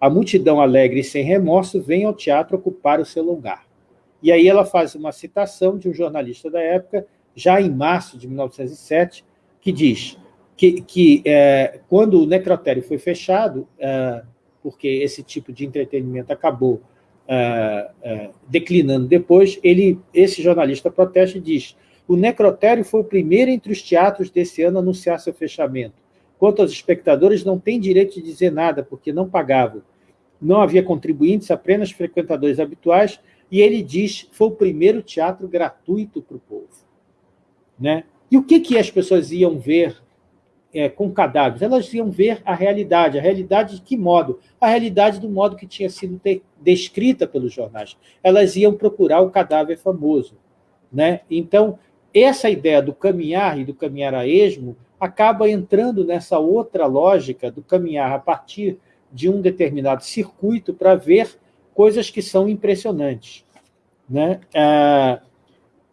A multidão alegre e sem remorso vem ao teatro ocupar o seu lugar. E aí ela faz uma citação de um jornalista da época, já em março de 1907, que diz que, que é, quando o necrotério foi fechado, é, porque esse tipo de entretenimento acabou é, é declinando depois, ele, esse jornalista protesta e diz o necrotério foi o primeiro entre os teatros desse ano a anunciar seu fechamento. Quanto aos espectadores, não tem direito de dizer nada, porque não pagavam. Não havia contribuintes, apenas frequentadores habituais, e ele diz foi o primeiro teatro gratuito para o povo. Né? E o que, que as pessoas iam ver é, com cadáveres? Elas iam ver a realidade. A realidade de que modo? A realidade do modo que tinha sido descrita pelos jornais. Elas iam procurar o cadáver famoso. Né? Então, essa ideia do caminhar e do caminhar a esmo acaba entrando nessa outra lógica do caminhar a partir de um determinado circuito para ver coisas que são impressionantes. Né? Ah,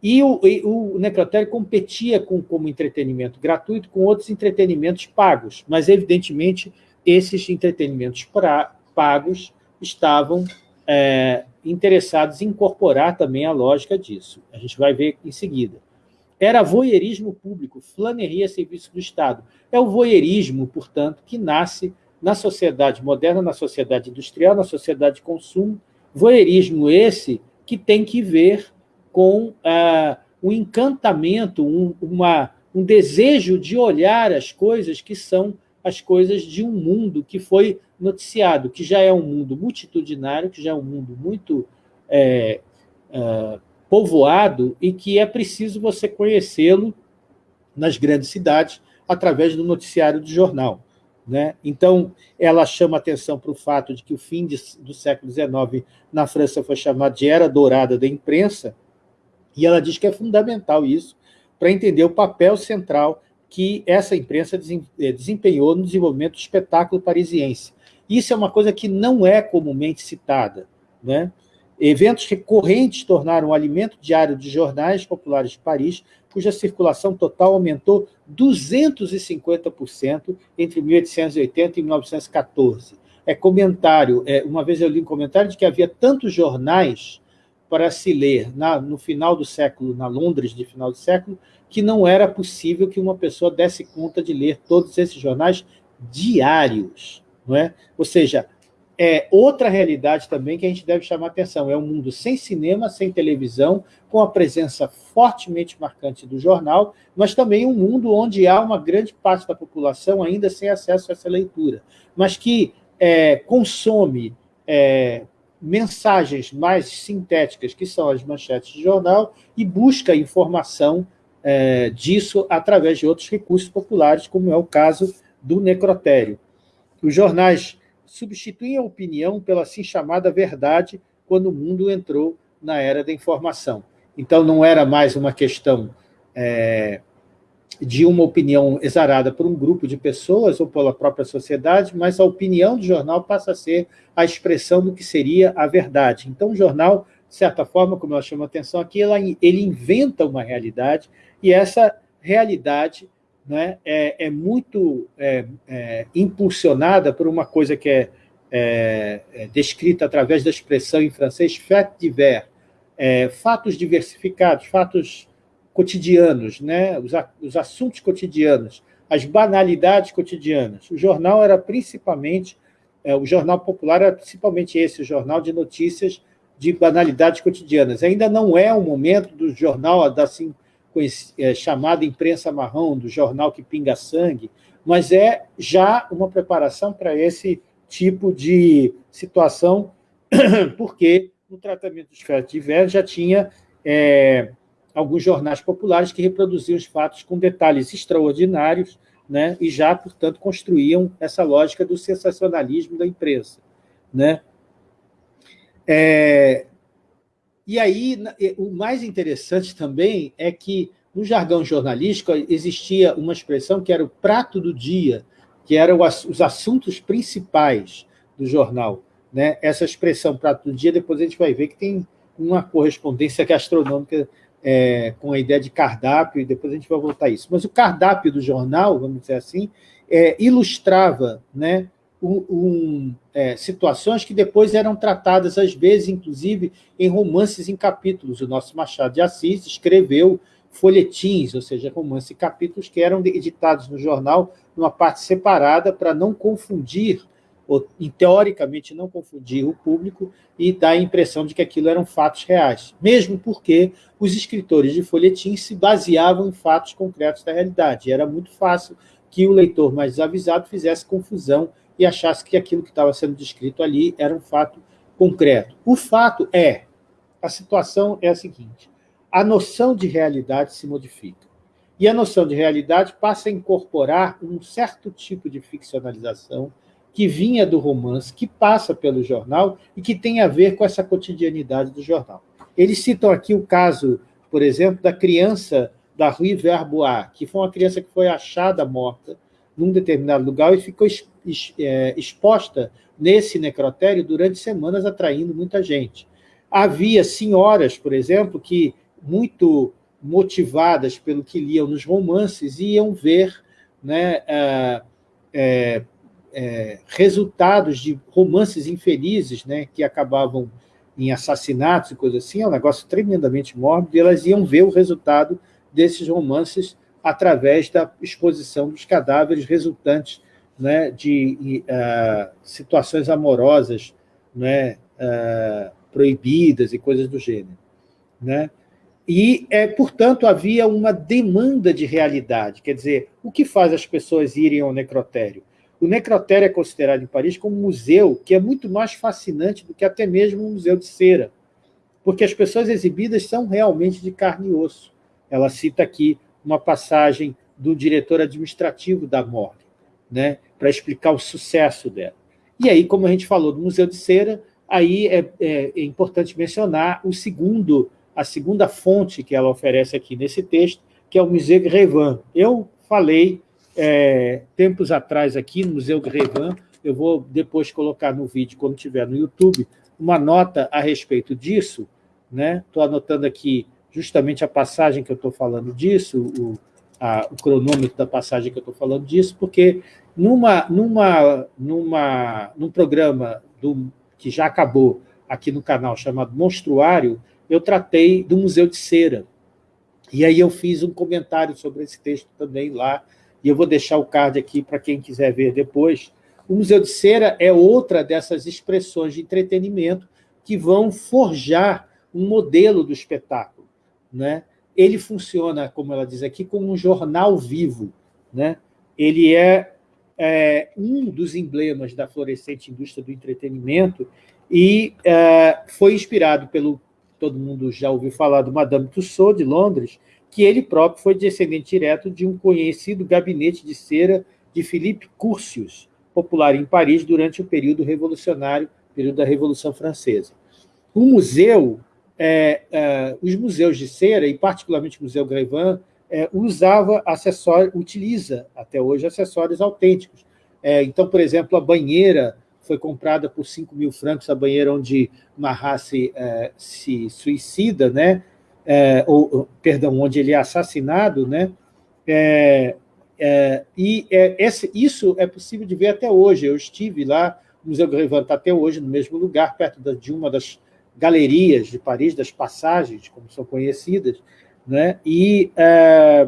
e o, e o necrotério competia com, como entretenimento gratuito com outros entretenimentos pagos, mas, evidentemente, esses entretenimentos pra, pagos estavam é, interessados em incorporar também a lógica disso. A gente vai ver em seguida. Era voyeurismo público, flaneria a serviço do Estado. É o voyeurismo, portanto, que nasce na sociedade moderna, na sociedade industrial, na sociedade de consumo. Voyeurismo esse que tem que ver com ah, um encantamento, um, uma, um desejo de olhar as coisas que são as coisas de um mundo que foi noticiado, que já é um mundo multitudinário, que já é um mundo muito é, povoado e que é preciso você conhecê-lo nas grandes cidades através do noticiário do jornal. Né? Então, ela chama atenção para o fato de que o fim de, do século XIX na França foi chamado de Era Dourada da Imprensa, e ela diz que é fundamental isso para entender o papel central que essa imprensa eh, desempenhou no desenvolvimento do espetáculo parisiense. Isso é uma coisa que não é comumente citada. Né? Eventos recorrentes tornaram o alimento diário de jornais populares de Paris, cuja circulação total aumentou 250% entre 1880 e 1914. É comentário, é, uma vez eu li um comentário de que havia tantos jornais para se ler na, no final do século, na Londres de final do século, que não era possível que uma pessoa desse conta de ler todos esses jornais diários. Não é? Ou seja, é outra realidade também que a gente deve chamar atenção. É um mundo sem cinema, sem televisão, com a presença fortemente marcante do jornal, mas também um mundo onde há uma grande parte da população ainda sem acesso a essa leitura, mas que é, consome é, mensagens mais sintéticas, que são as manchetes de jornal, e busca informação é, disso através de outros recursos populares, como é o caso do necrotério. Os jornais substituem a opinião pela assim chamada verdade quando o mundo entrou na era da informação. Então, não era mais uma questão é, de uma opinião exarada por um grupo de pessoas ou pela própria sociedade, mas a opinião do jornal passa a ser a expressão do que seria a verdade. Então, o jornal, de certa forma, como ela chama atenção aqui, ela, ele inventa uma realidade, e essa realidade né, é, é muito é, é, impulsionada por uma coisa que é, é, é descrita através da expressão em francês fait divers, é, fatos diversificados, fatos cotidianos, né, os, os assuntos cotidianos, as banalidades cotidianas. O jornal era principalmente, o jornal popular era principalmente esse, o jornal de notícias de banalidades cotidianas. Ainda não é o momento do jornal da assim, é, chamada imprensa marrom, do jornal que pinga sangue, mas é já uma preparação para esse tipo de situação, porque no tratamento dos fatos diversos já tinha é, alguns jornais populares que reproduziam os fatos com detalhes extraordinários né, e já, portanto, construíam essa lógica do sensacionalismo da imprensa. Né? É, e aí, o mais interessante também é que, no jargão jornalístico, existia uma expressão que era o prato do dia, que eram os assuntos principais do jornal. Né? Essa expressão prato do dia, depois a gente vai ver que tem uma correspondência gastronômica é, com a ideia de cardápio, e depois a gente vai voltar a isso. Mas o cardápio do jornal, vamos dizer assim, é, ilustrava né, um, um, é, situações que depois eram tratadas, às vezes, inclusive, em romances em capítulos. O nosso Machado de Assis escreveu folhetins, ou seja, romances em capítulos que eram editados no jornal numa parte separada para não confundir ou, teoricamente, não confundir o público e dar a impressão de que aquilo eram fatos reais, mesmo porque os escritores de folhetim se baseavam em fatos concretos da realidade. E era muito fácil que o leitor mais desavisado fizesse confusão e achasse que aquilo que estava sendo descrito ali era um fato concreto. O fato é, a situação é a seguinte, a noção de realidade se modifica. E a noção de realidade passa a incorporar um certo tipo de ficcionalização que vinha do romance, que passa pelo jornal e que tem a ver com essa cotidianidade do jornal. Eles citam aqui o caso, por exemplo, da criança da Rue Verbois, que foi uma criança que foi achada morta num determinado lugar e ficou é, exposta nesse necrotério durante semanas, atraindo muita gente. Havia senhoras, por exemplo, que, muito motivadas pelo que liam nos romances, iam ver né, é, é, resultados de romances infelizes, né, que acabavam em assassinatos e coisas assim, é um negócio tremendamente mórbido, e elas iam ver o resultado desses romances através da exposição dos cadáveres resultantes né, de uh, situações amorosas né, uh, proibidas e coisas do gênero. Né? E, é, portanto, havia uma demanda de realidade, quer dizer, o que faz as pessoas irem ao necrotério? O necrotério é considerado em Paris como um museu que é muito mais fascinante do que até mesmo um museu de cera, porque as pessoas exibidas são realmente de carne e osso. Ela cita aqui uma passagem do diretor administrativo da morgue, né, para explicar o sucesso dela. E aí, como a gente falou do Museu de Cera, aí é, é, é importante mencionar o segundo, a segunda fonte que ela oferece aqui nesse texto, que é o Museu Grévin. Eu falei é, tempos atrás aqui no Museu Grévin, eu vou depois colocar no vídeo, quando estiver no YouTube, uma nota a respeito disso, né? Estou anotando aqui justamente a passagem que eu estou falando disso, o, a, o cronômetro da passagem que eu estou falando disso, porque numa, numa, numa, num programa do, que já acabou aqui no canal, chamado Monstruário, eu tratei do Museu de Cera. E aí eu fiz um comentário sobre esse texto também lá, e eu vou deixar o card aqui para quem quiser ver depois. O Museu de Cera é outra dessas expressões de entretenimento que vão forjar um modelo do espetáculo. Né? Ele funciona, como ela diz aqui, como um jornal vivo. Né? Ele é, é um dos emblemas da florescente indústria do entretenimento e é, foi inspirado pelo, todo mundo já ouviu falar do Madame Tussauds, de Londres, que ele próprio foi descendente direto de um conhecido gabinete de cera de Philippe Curtius, popular em Paris durante o período revolucionário, período da Revolução Francesa. O museu, é, é, os museus de cera, e particularmente o Museu Grévin, é, usava acessórios, utiliza até hoje acessórios autênticos. É, então, por exemplo, a banheira foi comprada por 5 mil francos, a banheira onde Marrasse é, se suicida, né? é, ou, perdão, onde ele é assassinado, né? E esse, isso é possível de ver até hoje. Eu estive lá, o Museu Grévin está até hoje no mesmo lugar, perto de uma das galerias de Paris, das passagens, como são conhecidas, né? e é,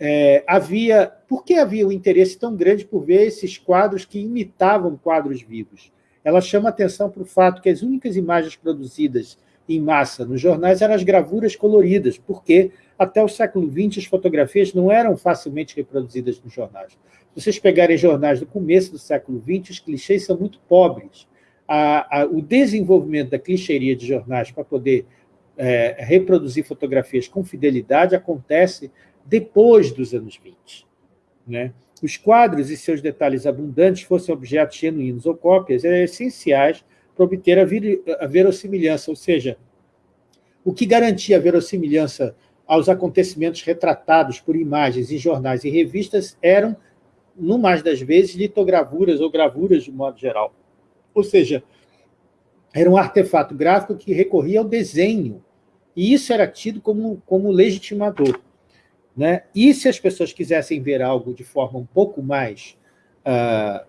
é, havia... Por que havia um interesse tão grande por ver esses quadros que imitavam quadros vivos? Ela chama atenção para o fato que as únicas imagens produzidas em massa nos jornais eram as gravuras coloridas, porque até o século XX as fotografias não eram facilmente reproduzidas nos jornais. Se vocês pegarem jornais do começo do século XX, os clichês são muito pobres. A, a, o desenvolvimento da clichêria de jornais para poder é, reproduzir fotografias com fidelidade acontece depois dos anos 20. Né? Os quadros e seus detalhes abundantes, fossem objetos genuínos ou cópias, eram essenciais para obter a, vir, a verossimilhança, ou seja, o que garantia a verossimilhança aos acontecimentos retratados por imagens em jornais e revistas eram, no mais das vezes, litogravuras ou gravuras de modo geral. Ou seja, era um artefato gráfico que recorria ao desenho, e isso era tido como, como legitimador. Né? E se as pessoas quisessem ver algo de forma um pouco mais uh,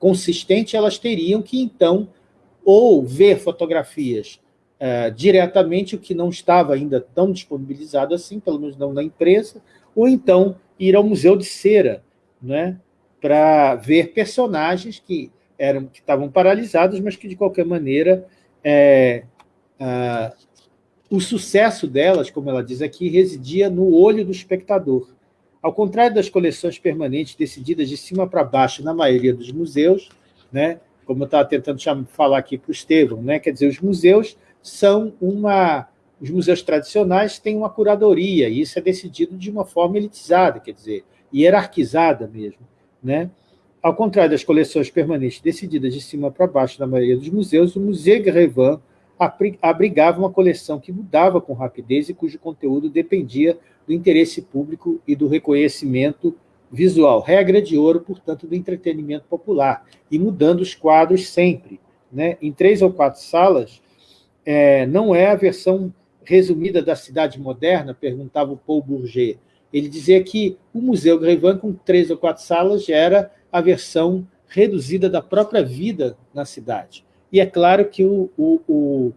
consistente, elas teriam que, então, ou ver fotografias uh, diretamente, o que não estava ainda tão disponibilizado assim, pelo menos não na empresa, ou então ir ao Museu de Cera, né? para ver personagens que, eram, que estavam paralisados, mas que, de qualquer maneira, é, o sucesso delas, como ela diz aqui, residia no olho do espectador. Ao contrário das coleções permanentes decididas de cima para baixo na maioria dos museus, né, como eu estava tentando falar aqui para o Estevão, né, quer dizer, os museus são uma... Os museus tradicionais têm uma curadoria, e isso é decidido de uma forma elitizada, quer dizer, hierarquizada mesmo. Né? Ao contrário das coleções permanentes decididas de cima para baixo na maioria dos museus, o Museu Grévin abrigava uma coleção que mudava com rapidez e cujo conteúdo dependia do interesse público e do reconhecimento visual. Regra de ouro, portanto, do entretenimento popular, e mudando os quadros sempre. Né? Em três ou quatro salas, é, não é a versão resumida da cidade moderna, perguntava o Paul Bourget. Ele dizia que o Museu Grévin, com três ou quatro salas, era a versão reduzida da própria vida na cidade. E é claro que o, o, o,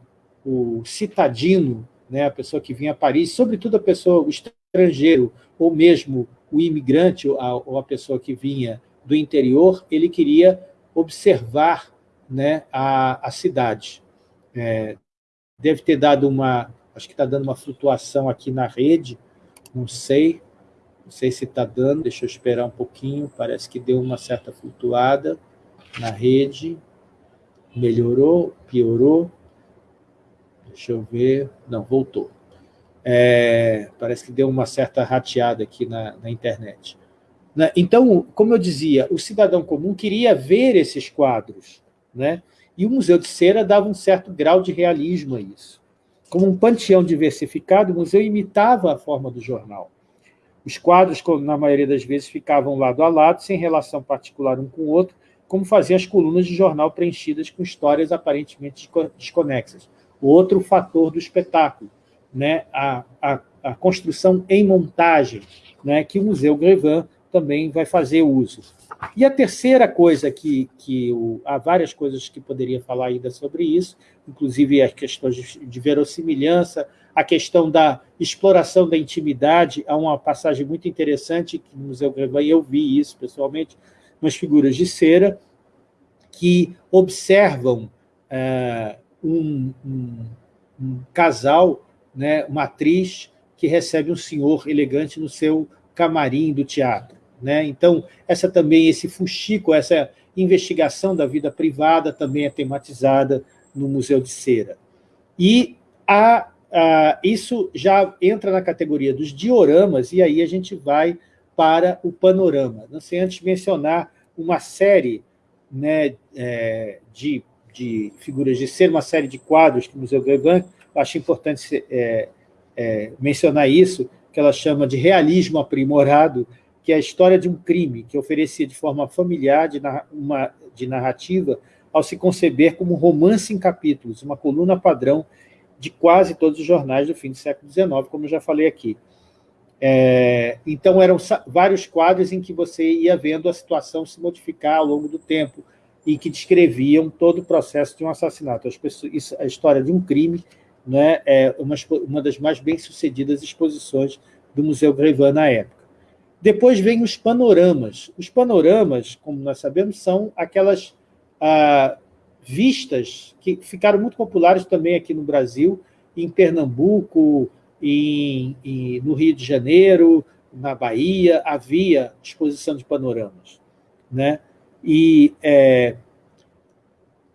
o citadino, né, a pessoa que vinha a Paris, sobretudo a pessoa, o estrangeiro, ou mesmo o imigrante, ou a, ou a pessoa que vinha do interior, ele queria observar né, a, a cidade. É, deve ter dado uma, acho que está dando uma flutuação aqui na rede, não sei, não sei se está dando, deixa eu esperar um pouquinho, parece que deu uma certa flutuada na rede. Melhorou? Piorou? Deixa eu ver. Não, voltou. É, parece que deu uma certa rateada aqui na, na internet. Né? Então, como eu dizia, o cidadão comum queria ver esses quadros, né? e o Museu de Cera dava um certo grau de realismo a isso. Como um panteão diversificado, o museu imitava a forma do jornal. Os quadros, na maioria das vezes, ficavam lado a lado, sem relação particular um com o outro, como faziam as colunas de jornal preenchidas com histórias aparentemente desconexas. Outro fator do espetáculo, né? a, a, a construção em montagem, né? que o Museu Grevin também vai fazer uso. E a terceira coisa que, que o, há várias coisas que poderia falar ainda sobre isso, inclusive as questões de, de verossimilhança, a questão da exploração da intimidade, há uma passagem muito interessante que no Museu Grevin eu vi isso pessoalmente, umas figuras de cera que observam é, um, um, um, casal, né, uma atriz que recebe um senhor elegante no seu camarim do teatro. Né? Então, essa também, esse fuxico, essa investigação da vida privada também é tematizada no Museu de Cera. E a, a, isso já entra na categoria dos dioramas, e aí a gente vai para o panorama. Não sei antes mencionar uma série né, é, de, de figuras de ser, uma série de quadros que o Museu Gauguin, acho importante é, é, mencionar isso, que ela chama de realismo aprimorado, que é a história de um crime que oferecia de forma familiar, de, uma, de narrativa, ao se conceber como um romance em capítulos, uma coluna padrão de quase todos os jornais do fim do século XIX, como eu já falei aqui. É, então, eram vários quadros em que você ia vendo a situação se modificar ao longo do tempo e que descreviam todo o processo de um assassinato. Pessoas, isso, a história de um crime né, é uma, uma das mais bem-sucedidas exposições do Museu Grévin na época. Depois vem os panoramas. Os panoramas, como nós sabemos, são aquelas ah, vistas que ficaram muito populares também aqui no Brasil, em Pernambuco, em, em, no Rio de Janeiro, na Bahia, havia exposição de panoramas. Né? E é,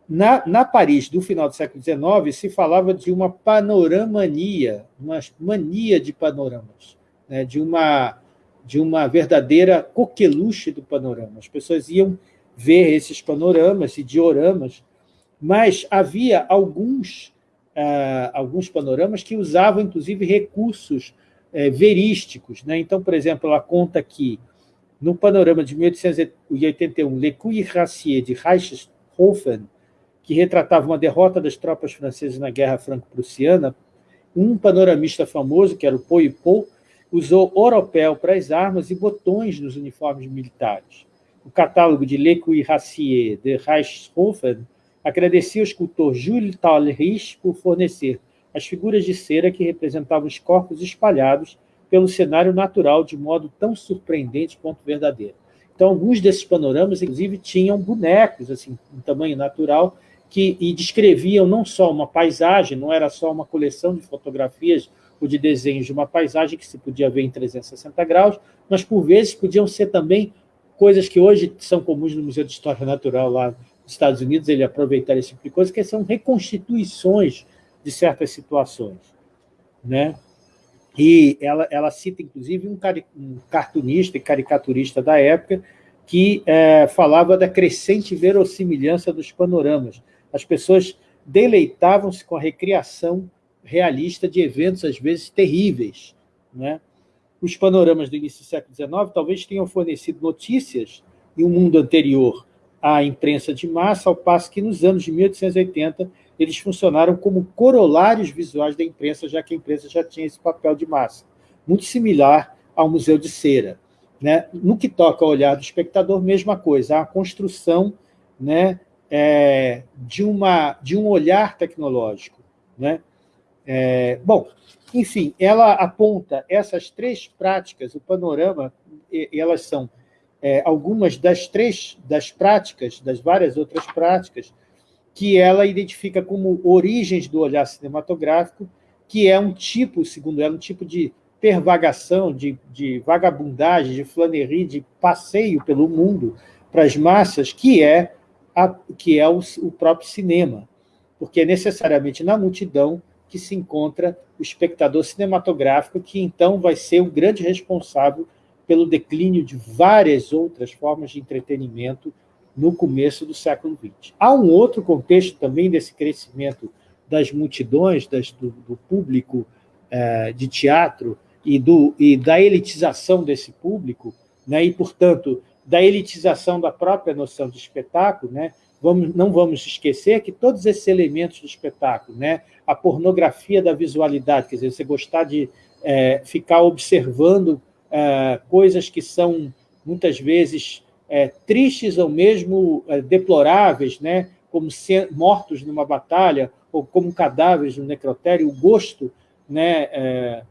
na, na Paris do final do século XIX se falava de uma panoramania, uma mania de panoramas, né? de uma de uma verdadeira coqueluche do panorama. As pessoas iam ver esses panoramas e dioramas, mas havia alguns, uh, alguns panoramas que usavam, inclusive, recursos uh, verísticos. Né? Então, por exemplo, ela conta que, no panorama de 1881, Le Cuirassier de Reichshofen, que retratava uma derrota das tropas francesas na Guerra Franco-Prussiana, um panoramista famoso, que era o Poipot, usou oropel para as armas e botões nos uniformes militares. O catálogo de Le Cuirassier de Reichshofen agradecia ao escultor Jules Talrich por fornecer as figuras de cera que representavam os corpos espalhados pelo cenário natural de modo tão surpreendente quanto verdadeiro. Então, alguns desses panoramas, inclusive, tinham bonecos, assim, em tamanho natural, que e descreviam não só uma paisagem, não era só uma coleção de fotografias ou de desenhos de uma paisagem que se podia ver em 360 graus, mas por vezes podiam ser também coisas que hoje são comuns no Museu de História Natural lá nos Estados Unidos, ele aproveitar esse tipo de coisa, que são reconstituições de certas situações. Né? E ela, ela cita, inclusive, um, um cartunista e caricaturista da época que é, falava da crescente verossimilhança dos panoramas. As pessoas deleitavam-se com a recriação realista de eventos, às vezes, terríveis. Né? Os panoramas do início do século XIX talvez tenham fornecido notícias em um mundo anterior à imprensa de massa, ao passo que, nos anos de 1880, eles funcionaram como corolários visuais da imprensa, já que a imprensa já tinha esse papel de massa, muito similar ao Museu de Cera. Né? No que toca ao olhar do espectador, mesma coisa, a construção né, é, de, uma, de um olhar tecnológico. Né? É, bom, enfim, ela aponta essas três práticas, o panorama, elas são é, algumas das três das práticas, das várias outras práticas, que ela identifica como origens do olhar cinematográfico, que é um tipo, segundo ela, um tipo de pervagação, de, de vagabundagem, de flanerie, de passeio pelo mundo para as massas, que é, a, que é o, o próprio cinema, porque necessariamente na multidão que se encontra o espectador cinematográfico, que então vai ser o grande responsável pelo declínio de várias outras formas de entretenimento no começo do século XX. Há um outro contexto também desse crescimento das multidões, das, do, do, público é, de teatro e, do, e da elitização desse público, né, e, portanto, da elitização da própria noção de espetáculo, né, vamos, não vamos esquecer que todos esses elementos do espetáculo, né, a pornografia da visualidade, quer dizer, você gostar de é, ficar observando é, coisas que são, muitas vezes, é, tristes ou mesmo é, deploráveis, né, como mortos numa batalha ou como cadáveres no necrotério, o gosto né, é,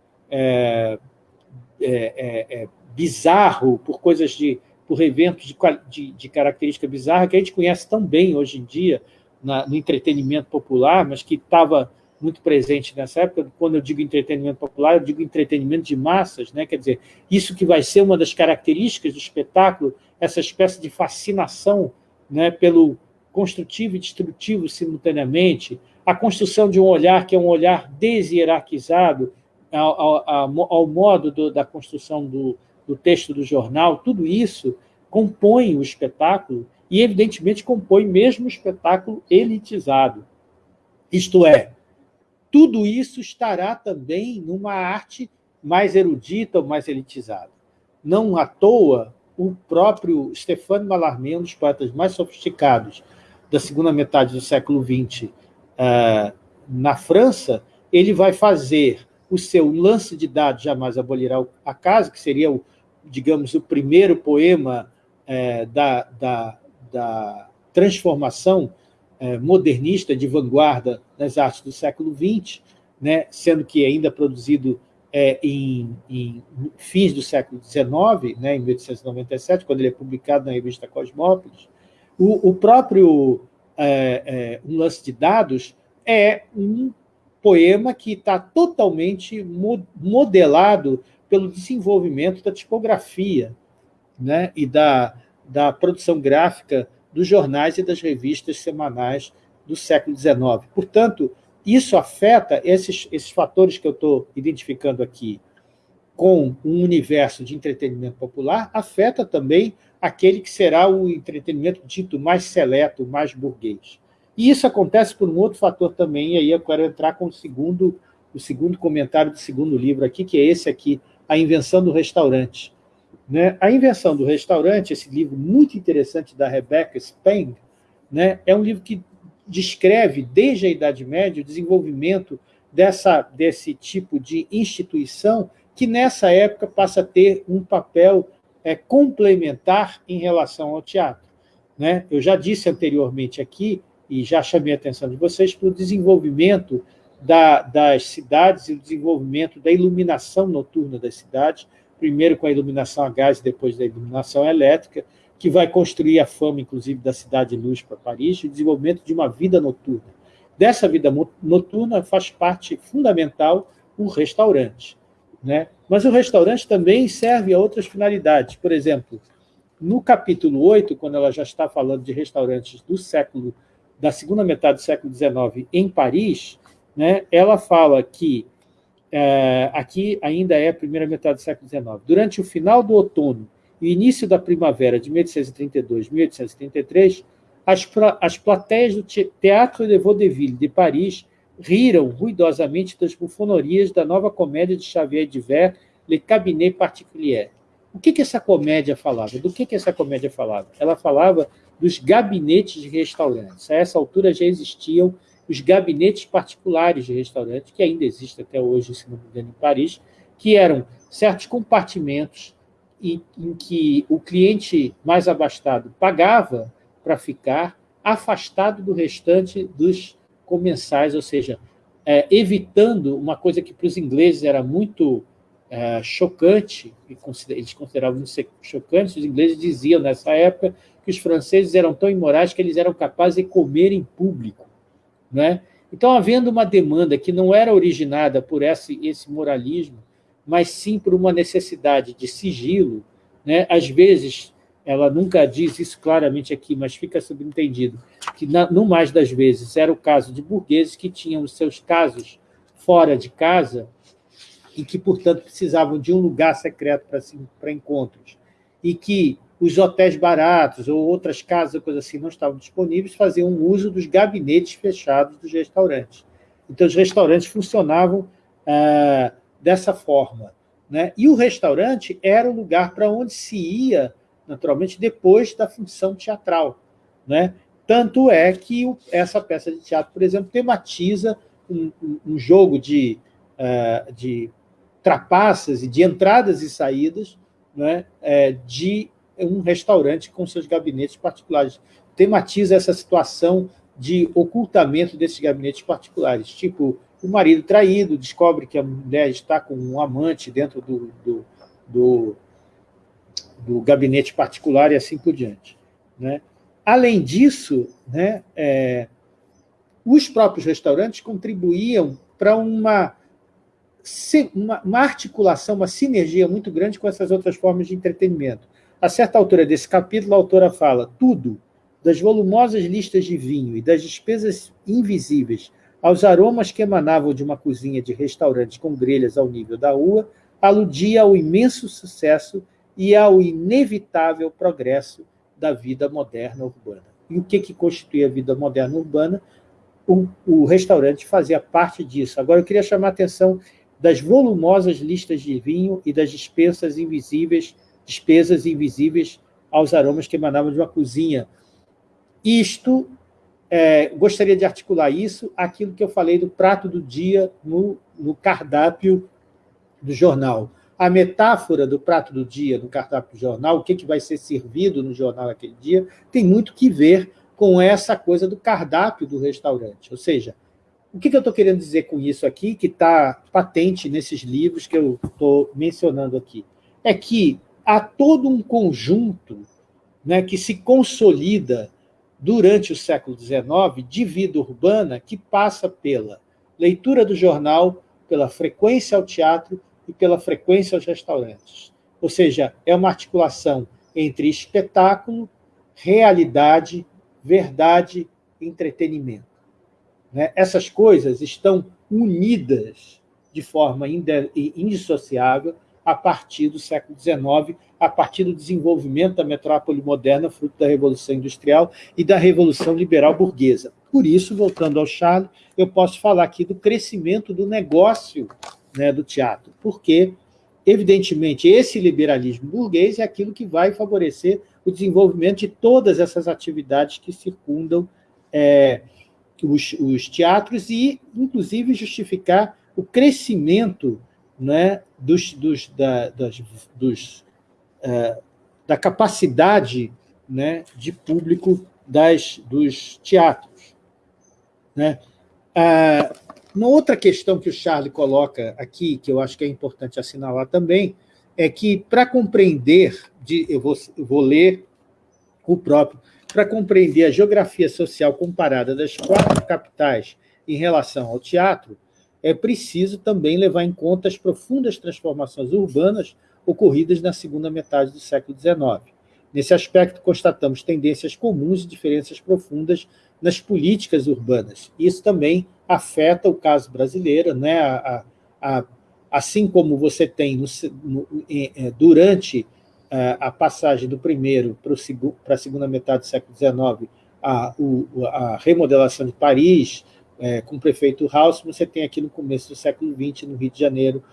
é, bizarro por coisas de por eventos de, de, de, característica bizarra que a gente conhece tão bem hoje em dia na, no entretenimento popular, mas que estava muito presente nessa época. Quando eu digo entretenimento popular, eu digo entretenimento de massas, né? quer dizer, isso que vai ser uma das características do espetáculo, essa espécie de fascinação né, pelo construtivo e destrutivo simultaneamente, a construção de um olhar que é um olhar deshierarquizado ao, ao, ao modo do, da construção do, do texto do jornal, tudo isso compõe o espetáculo e, evidentemente, compõe mesmo o espetáculo elitizado. Isto é, tudo isso estará também numa arte mais erudita ou mais elitizada. Não à toa, o próprio Stéphane Mallarmé, um dos poetas mais sofisticados da segunda metade do século XX uh, na França, ele vai fazer o seu lance de dados jamais abolirá a casa, que seria, o, digamos, o primeiro poema uh, da, da, da transformação é, modernista de vanguarda nas artes do século XX, né, sendo que ainda produzido é, em, em, fins do século XIX, né, em 1897, quando ele é publicado na revista Cosmópolis, o, o próprio é, é, Um Lance de Dados é um poema que está totalmente modelado pelo desenvolvimento da tipografia né, e da, da produção gráfica dos jornais e das revistas semanais do século XIX. Portanto, isso afeta esses, esses fatores que eu estou identificando aqui com um universo de entretenimento popular, afeta também aquele que será o entretenimento dito mais seleto, mais burguês. E isso acontece por um outro fator também, e aí eu quero entrar com o segundo, o segundo comentário do segundo livro aqui, que é esse aqui, A Invenção do Restaurante. Né? A Invenção do Restaurante, esse livro muito interessante da Rebecca Speng, né? é um livro que descreve, desde a Idade Média, o desenvolvimento dessa, desse tipo de instituição que, nessa época, passa a ter um papel é, complementar em relação ao teatro. Né? Eu já disse anteriormente aqui, e já chamei a atenção de vocês, para o desenvolvimento da, das cidades e o desenvolvimento da iluminação noturna das cidades, primeiro com a iluminação a gás, depois da iluminação elétrica, que vai construir a fama, inclusive, da Cidade Luz para Paris, e o desenvolvimento de uma vida noturna. Dessa vida noturna faz parte fundamental o restaurante. Né? Mas o restaurante também serve a outras finalidades. Por exemplo, no capítulo 8, quando ela já está falando de restaurantes do século, da segunda metade do século XIX em Paris, né, ela fala que, é, aqui ainda é a primeira metade do século XIX, durante o final do outono e início da primavera de 1832 1833, as, as plateias do Teatro de Vaudeville de Paris riram ruidosamente das bufonorias da nova comédia de Xavier Divert, Le Cabinet Particulier. O que, que essa comédia falava? Do que, que essa comédia falava? Ela falava dos gabinetes de restaurantes. A essa altura já existiam os gabinetes particulares de restaurante, que ainda existem até hoje, se não me engano, em Paris, que eram certos compartimentos em, em que o cliente mais abastado pagava para ficar afastado do restante dos comensais, ou seja, é, evitando uma coisa que para os ingleses era muito é, chocante, eles consideravam chocante, os ingleses diziam nessa época que os franceses eram tão imorais que eles eram capazes de comer em público. Né? Então, havendo uma demanda que não era originada por esse, esse moralismo, mas sim por uma necessidade de sigilo, né? às vezes ela nunca diz isso claramente aqui, mas fica subentendido, que no mais das vezes era o caso de burgueses que tinham os seus casos fora de casa e que, portanto, precisavam de um lugar secreto para encontros, e que os hotéis baratos ou outras casas, coisa assim, não estavam disponíveis, faziam uso dos gabinetes fechados dos restaurantes. Então, os restaurantes funcionavam ah, dessa forma. Né? E o restaurante era o lugar para onde se ia naturalmente, depois da função teatral. Né? Tanto é que essa peça de teatro, por exemplo, tematiza um, um jogo de, uh, de trapaças e de entradas e saídas né, é, de um restaurante com seus gabinetes particulares. Tematiza essa situação de ocultamento desses gabinetes particulares, tipo o marido traído descobre que a mulher está com um amante dentro do, do, do do gabinete particular e assim por diante. Né? Além disso, né, é, os próprios restaurantes contribuíam para uma, uma, uma, articulação, uma sinergia muito grande com essas outras formas de entretenimento. A certa altura desse capítulo, a autora fala tudo, das volumosas listas de vinho e das despesas invisíveis aos aromas que emanavam de uma cozinha de restaurante com grelhas ao nível da rua, aludia ao imenso sucesso e ao inevitável progresso da vida moderna urbana. E o que, que constitui a vida moderna urbana? O, o restaurante fazia parte disso. Agora, eu queria chamar a atenção das volumosas listas de vinho e das dispensas invisíveis, despesas invisíveis aos aromas que emanavam de uma cozinha. Isto, é, gostaria de articular isso, aquilo que eu falei do prato do dia no, no cardápio do jornal a metáfora do prato do dia no cardápio do jornal, o que, que vai ser servido no jornal naquele dia, tem muito que ver com essa coisa do cardápio do restaurante. Ou seja, O que, que eu estou querendo dizer com isso aqui, que está patente nesses livros que eu estou mencionando aqui? É que há todo um conjunto né, que se consolida durante o século XIX de vida urbana que passa pela leitura do jornal, pela frequência ao teatro e pela frequência aos restaurantes. Ou seja, é uma articulação entre espetáculo, realidade, verdade entretenimento. Né? Essas coisas estão unidas de forma indissociável a partir do século XIX, a partir do desenvolvimento da metrópole moderna, fruto da Revolução Industrial e da Revolução Liberal Burguesa. Por isso, voltando ao Charles, eu posso falar aqui do crescimento do negócio né, do teatro, porque, evidentemente, esse liberalismo burguês é aquilo que vai favorecer o desenvolvimento de todas essas atividades que circundam é, os, os, teatros e, inclusive, justificar o crescimento né, dos, dos, da, das, dos, uh, da capacidade né, de público das, dos teatros. Né? Uh, uma outra questão que o Charlie coloca aqui, que eu acho que é importante assinalar também, é que, para compreender, de, eu, vou, eu vou ler o próprio, para compreender a geografia social comparada das quatro capitais em relação ao teatro, é preciso também levar em conta as profundas transformações urbanas ocorridas na segunda metade do século XIX. Nesse aspecto, constatamos tendências comuns e diferenças profundas nas políticas urbanas. Isso também afeta o caso brasileiro, né? A, a, assim como você tem no, no, é, durante a passagem do primeiro para a segunda metade do século XIX, a, a remodelação de Paris, é, com o prefeito Haussmann, você tem aqui no começo do século XX, no Rio de Janeiro,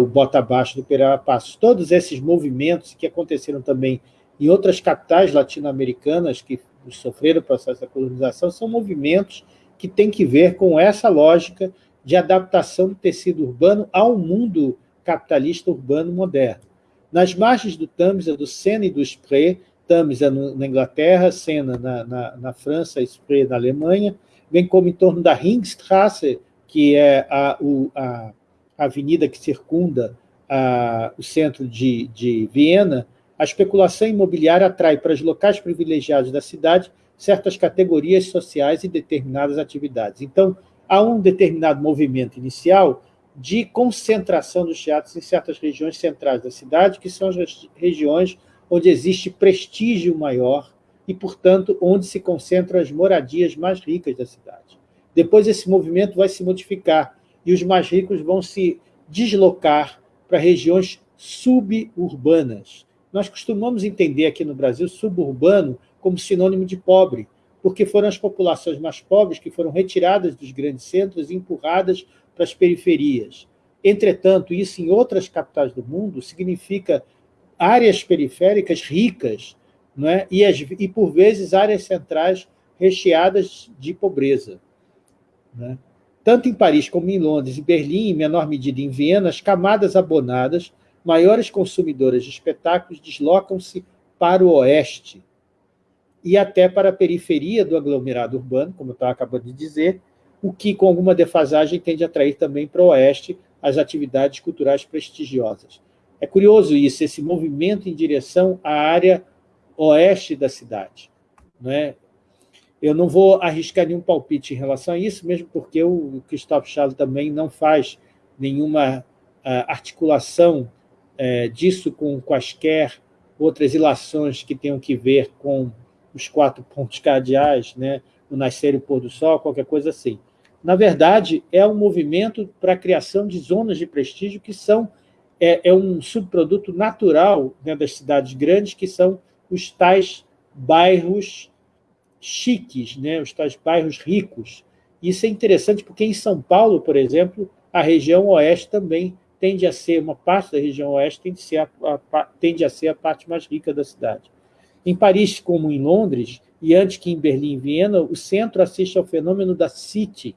o Bota Abaixo do Pereira Passos. Todos esses movimentos que aconteceram também em outras capitais latino-americanas que sofreram o processo da colonização são movimentos que têm que ver com essa lógica de adaptação do tecido urbano ao mundo capitalista urbano moderno. Nas margens do Tamisa, do Sena e do Spree, Tamisa na Inglaterra, Sena na, na, na França, Spree na Alemanha, bem como em torno da Ringstrasse, que é a, o, a avenida que circunda a, o centro de, de Viena, a especulação imobiliária atrai para os locais privilegiados da cidade certas categorias sociais e determinadas atividades. Então, há um determinado movimento inicial de concentração dos teatros em certas regiões centrais da cidade, que são as regiões onde existe prestígio maior e, portanto, onde se concentram as moradias mais ricas da cidade. Depois esse movimento vai se modificar e os mais ricos vão se deslocar para regiões suburbanas. Nós costumamos entender aqui no Brasil suburbano como sinônimo de pobre, porque foram as populações mais pobres que foram retiradas dos grandes centros e empurradas para as periferias. Entretanto, isso em outras capitais do mundo significa áreas periféricas ricas, não é? e, as, e por vezes áreas centrais recheadas de pobreza. Né? Tanto em Paris como em Londres e Berlim, em menor medida em Viena, as camadas abonadas, maiores consumidoras de espetáculos, deslocam-se para o oeste e até para a periferia do aglomerado urbano, como eu estava acabando de dizer, o que, com alguma defasagem, tende a atrair também para o oeste as atividades culturais prestigiosas. É curioso isso, esse movimento em direção à área oeste da cidade. Né? Eu não vou arriscar nenhum palpite em relação a isso, mesmo porque o Christophe Charles também não faz nenhuma uh, articulação uh, disso com quaisquer outras ilações que tenham que ver com os quatro pontos cardeais, né? o nascer e o pôr do sol, qualquer coisa assim. Na verdade, é um movimento para a criação de zonas de prestígio que são é, é um subproduto natural né, das cidades grandes, que são os tais bairros chiques, né, os tais bairros ricos. Isso é interessante porque em São Paulo, por exemplo, a região oeste também tende a ser, uma parte da região oeste tende a ser a, a, tende a, ser a parte mais rica da cidade. Em Paris, como em Londres, e antes que em Berlim e Viena, o centro assiste ao fenômeno da City.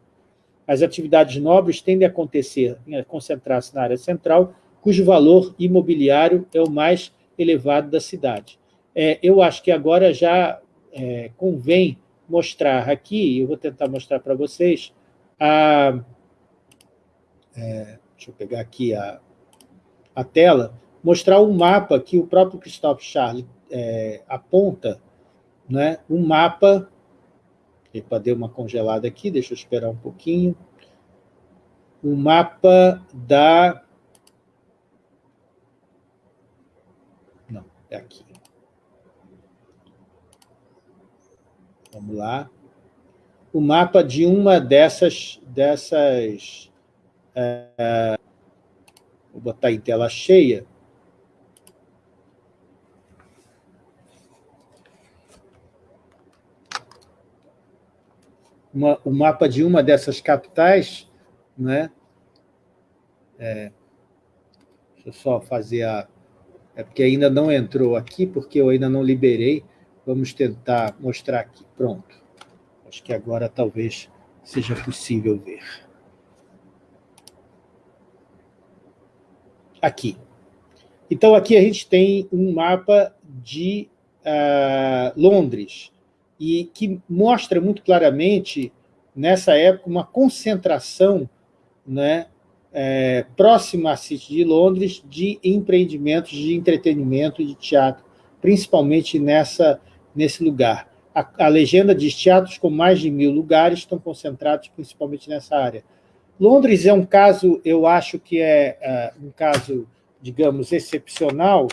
As atividades nobres tendem a acontecer, a concentrar-se na área central, cujo valor imobiliário é o mais elevado da cidade. É, eu acho que agora já é, convém mostrar aqui, eu vou tentar mostrar para vocês, a... É, deixa eu pegar aqui a, a tela, mostrar um mapa que o próprio Christophe Charles é, aponta, né, um mapa, epa, deu uma congelada aqui, deixa eu esperar um pouquinho, o um mapa da... Não, é aqui. Vamos lá. O mapa de uma dessas... dessas é, vou botar em tela cheia. Uma, o mapa de uma dessas capitais, né? É, deixa eu só fazer a... É porque ainda não entrou aqui, porque eu ainda não liberei. Vamos tentar mostrar aqui. Pronto. Acho que agora talvez seja possível ver. Aqui. Então, aqui a gente tem um mapa de uh, Londres, e que mostra muito claramente, nessa época, uma concentração né, é, próxima à City de Londres de empreendimentos de entretenimento de teatro, principalmente nessa, nesse lugar. A, a, legenda diz teatros com mais de mil lugares estão concentrados principalmente nessa área. Londres é um caso, eu acho que é uh, um caso, digamos, excepcional,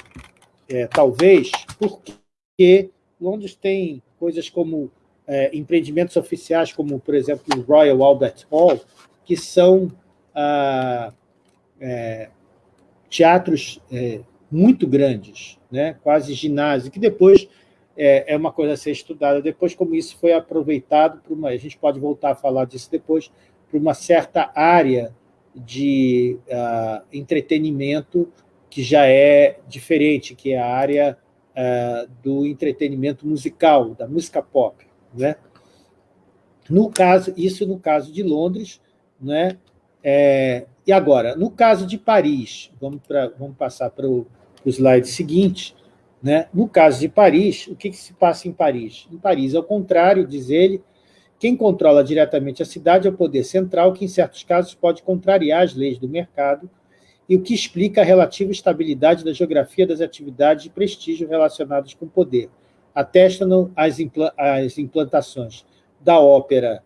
é, talvez, porque Londres tem coisas como é, empreendimentos oficiais, como, por exemplo, o Royal Albert Hall, que são ah, é, teatros é, muito grandes, né? quase ginásio, que depois é, é, uma coisa a ser estudada. Depois, como isso foi aproveitado, para uma, a gente pode voltar a falar disso depois, para uma certa área de uh, entretenimento que já é diferente, que é a área uh, do entretenimento musical, da música pop. Né? No caso, isso no caso de Londres, né? É, e agora, no caso de Paris, vamos, pra, vamos passar para o slide seguinte, né? no caso de Paris, o que, que se passa em Paris? Em Paris, ao contrário, diz ele, quem controla diretamente a cidade é o poder central, que em certos casos pode contrariar as leis do mercado e o que explica a relativa estabilidade da geografia das atividades de prestígio relacionadas com poder. Atestam as, impla as implantações da ópera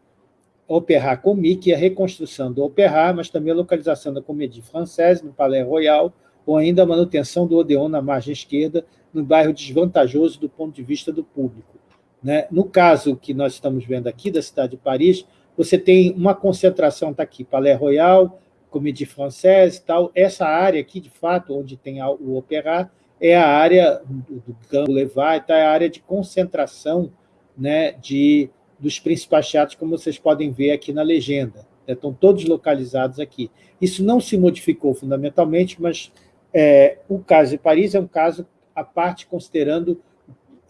Opéra Comique a reconstrução do Opéra, mas também a localização da Comédie Française no Palais Royal, ou ainda a manutenção do Odeon na margem esquerda, no bairro desvantajoso do ponto de vista do público. Né? No caso que nós estamos vendo aqui, da cidade de Paris, você tem uma concentração, está aqui, Palais Royal, Comédie Française e tal. Essa área aqui, de fato, onde tem o Opéra, é a área do, do Boulevard, tá? é a área de concentração né, de, dos principais teatros, como vocês podem ver aqui na legenda. Né? Estão todos localizados aqui. Isso não se modificou fundamentalmente, mas é, o caso de Paris é um caso à parte, considerando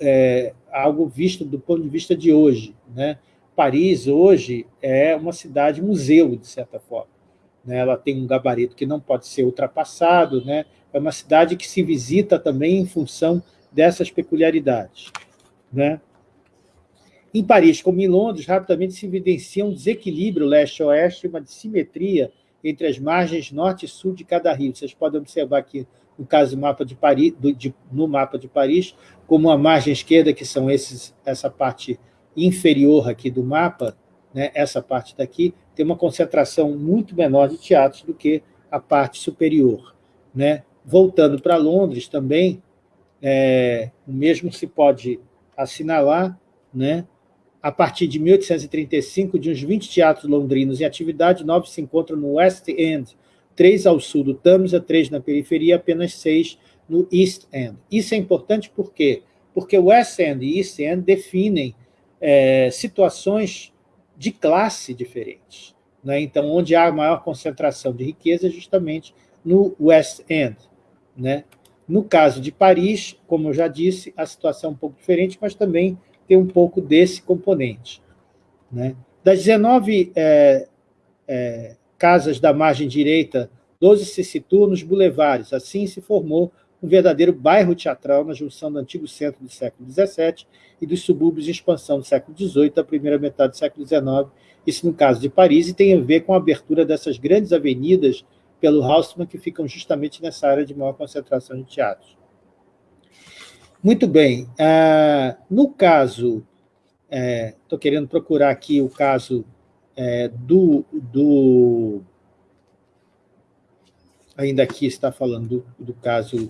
é, algo visto do ponto de vista de hoje. Né? Paris, hoje, é uma cidade-museu, de certa forma né? ela tem um gabarito que não pode ser ultrapassado, né? é uma cidade que se visita também em função dessas peculiaridades. Né? Em Paris, como em Londres, rapidamente se evidencia um desequilíbrio leste-oeste, uma dissimetria entre as margens norte e sul de cada rio. Vocês podem observar aqui, no caso do mapa de Paris, do, de, no mapa de Paris, como a margem esquerda, que são esses, essa parte inferior aqui do mapa, né, essa parte daqui, tem uma concentração muito menor de teatros do que a parte superior. Né? Voltando para Londres também, é, o mesmo se pode assinalar, né? a partir de 1835, de uns 20 teatros londrinos em atividade, nove se encontram no West End, três ao sul do Tâmisa, três na periferia, apenas seis no East End. Isso é importante por quê? Porque West End e East End definem é, situações de classe diferentes. Né? Então, onde há maior concentração de riqueza é justamente no West End. Né? No caso de Paris, como eu já disse, a situação é um pouco diferente, mas também tem um pouco desse componente. Né? Das 19 é, é, casas da margem direita, 12 se situam nos bulevares. Assim se formou um verdadeiro bairro teatral na junção do antigo centro do século XVII e dos subúrbios de expansão do século XVIII, da primeira metade do século XIX Isso no caso de Paris, e tem a ver com a abertura dessas grandes avenidas pelo Haussmann, que ficam justamente nessa área de maior concentração de teatros. Muito bem. Ah, no caso, estou é, querendo procurar aqui o caso é, do, do... Ainda aqui está falando do, do caso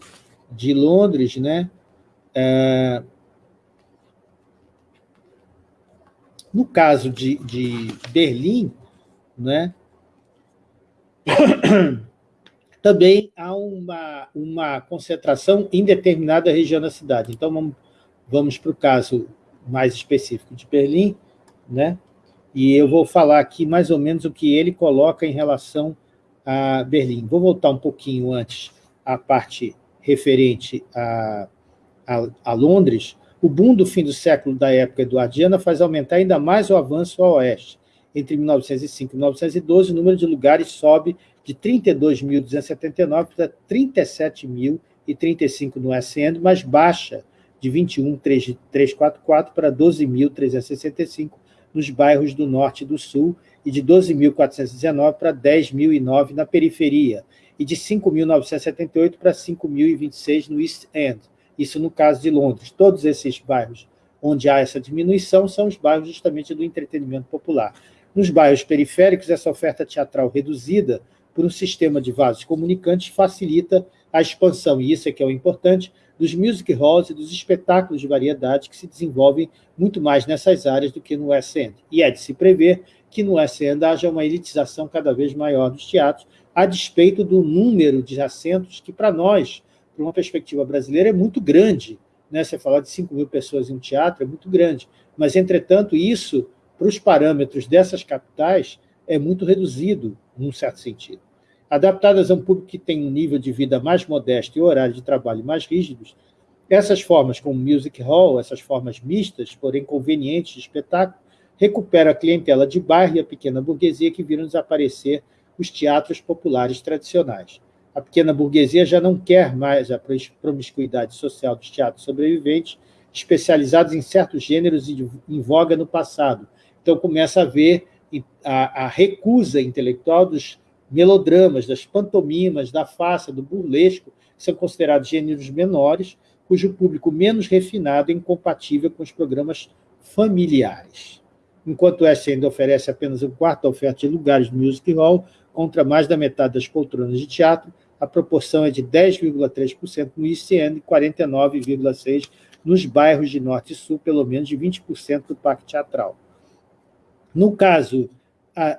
de Londres, né? É, no caso de, de Berlim, né? também há uma, uma concentração em determinada região da cidade. Então, vamos, vamos para o caso mais específico de Berlim, né? E eu vou falar aqui mais ou menos o que ele coloca em relação a Berlim. Vou voltar um pouquinho antes à parte referente a, a, a Londres. O boom do fim do século da época eduardiana faz aumentar ainda mais o avanço ao oeste. Entre 1905 e 1912, o número de lugares sobe de 32.279 para 37.035 no End, mas baixa de 21.344 para 12.365 nos bairros do Norte e do Sul e de 12.419 para 10.009 na periferia e de 5.978 para 5.026 no East End, isso no caso de Londres. Todos esses bairros onde há essa diminuição são os bairros justamente do entretenimento popular. Nos bairros periféricos, essa oferta teatral reduzida por um sistema de vasos comunicantes facilita a expansão, e isso é que é o importante, dos music halls e dos espetáculos de variedade que se desenvolvem muito mais nessas áreas do que no West End. E é de se prever que no West End haja uma elitização cada vez maior dos teatros, a despeito do número de assentos que, para nós, para uma perspectiva brasileira, é muito grande. Né? Você falar de 5 mil pessoas em um teatro é muito grande. Mas, entretanto, isso, para os parâmetros dessas capitais, é muito reduzido, num certo sentido. Adaptadas a um público que tem um nível de vida mais modesto e horário de trabalho mais rígidos, essas formas, como music hall, essas formas mistas, porém convenientes de espetáculo, recuperam a clientela de bairro e a pequena burguesia que viram desaparecer os teatros populares tradicionais. A pequena burguesia já não quer mais a promiscuidade social dos teatros sobreviventes, especializados em certos gêneros em voga no passado. Então começa a haver a, a recusa intelectual dos melodramas, das pantomimas, da farsa, do burlesco, que são considerados gêneros menores, cujo público menos refinado é incompatível com os programas familiares. Enquanto West End oferece apenas um quarto da oferta de lugares no Music Hall, contra mais da metade das poltronas de teatro, a proporção é de 10,3% no End e 49,6% nos bairros de Norte e Sul, pelo menos de 20% do parque teatral. No caso,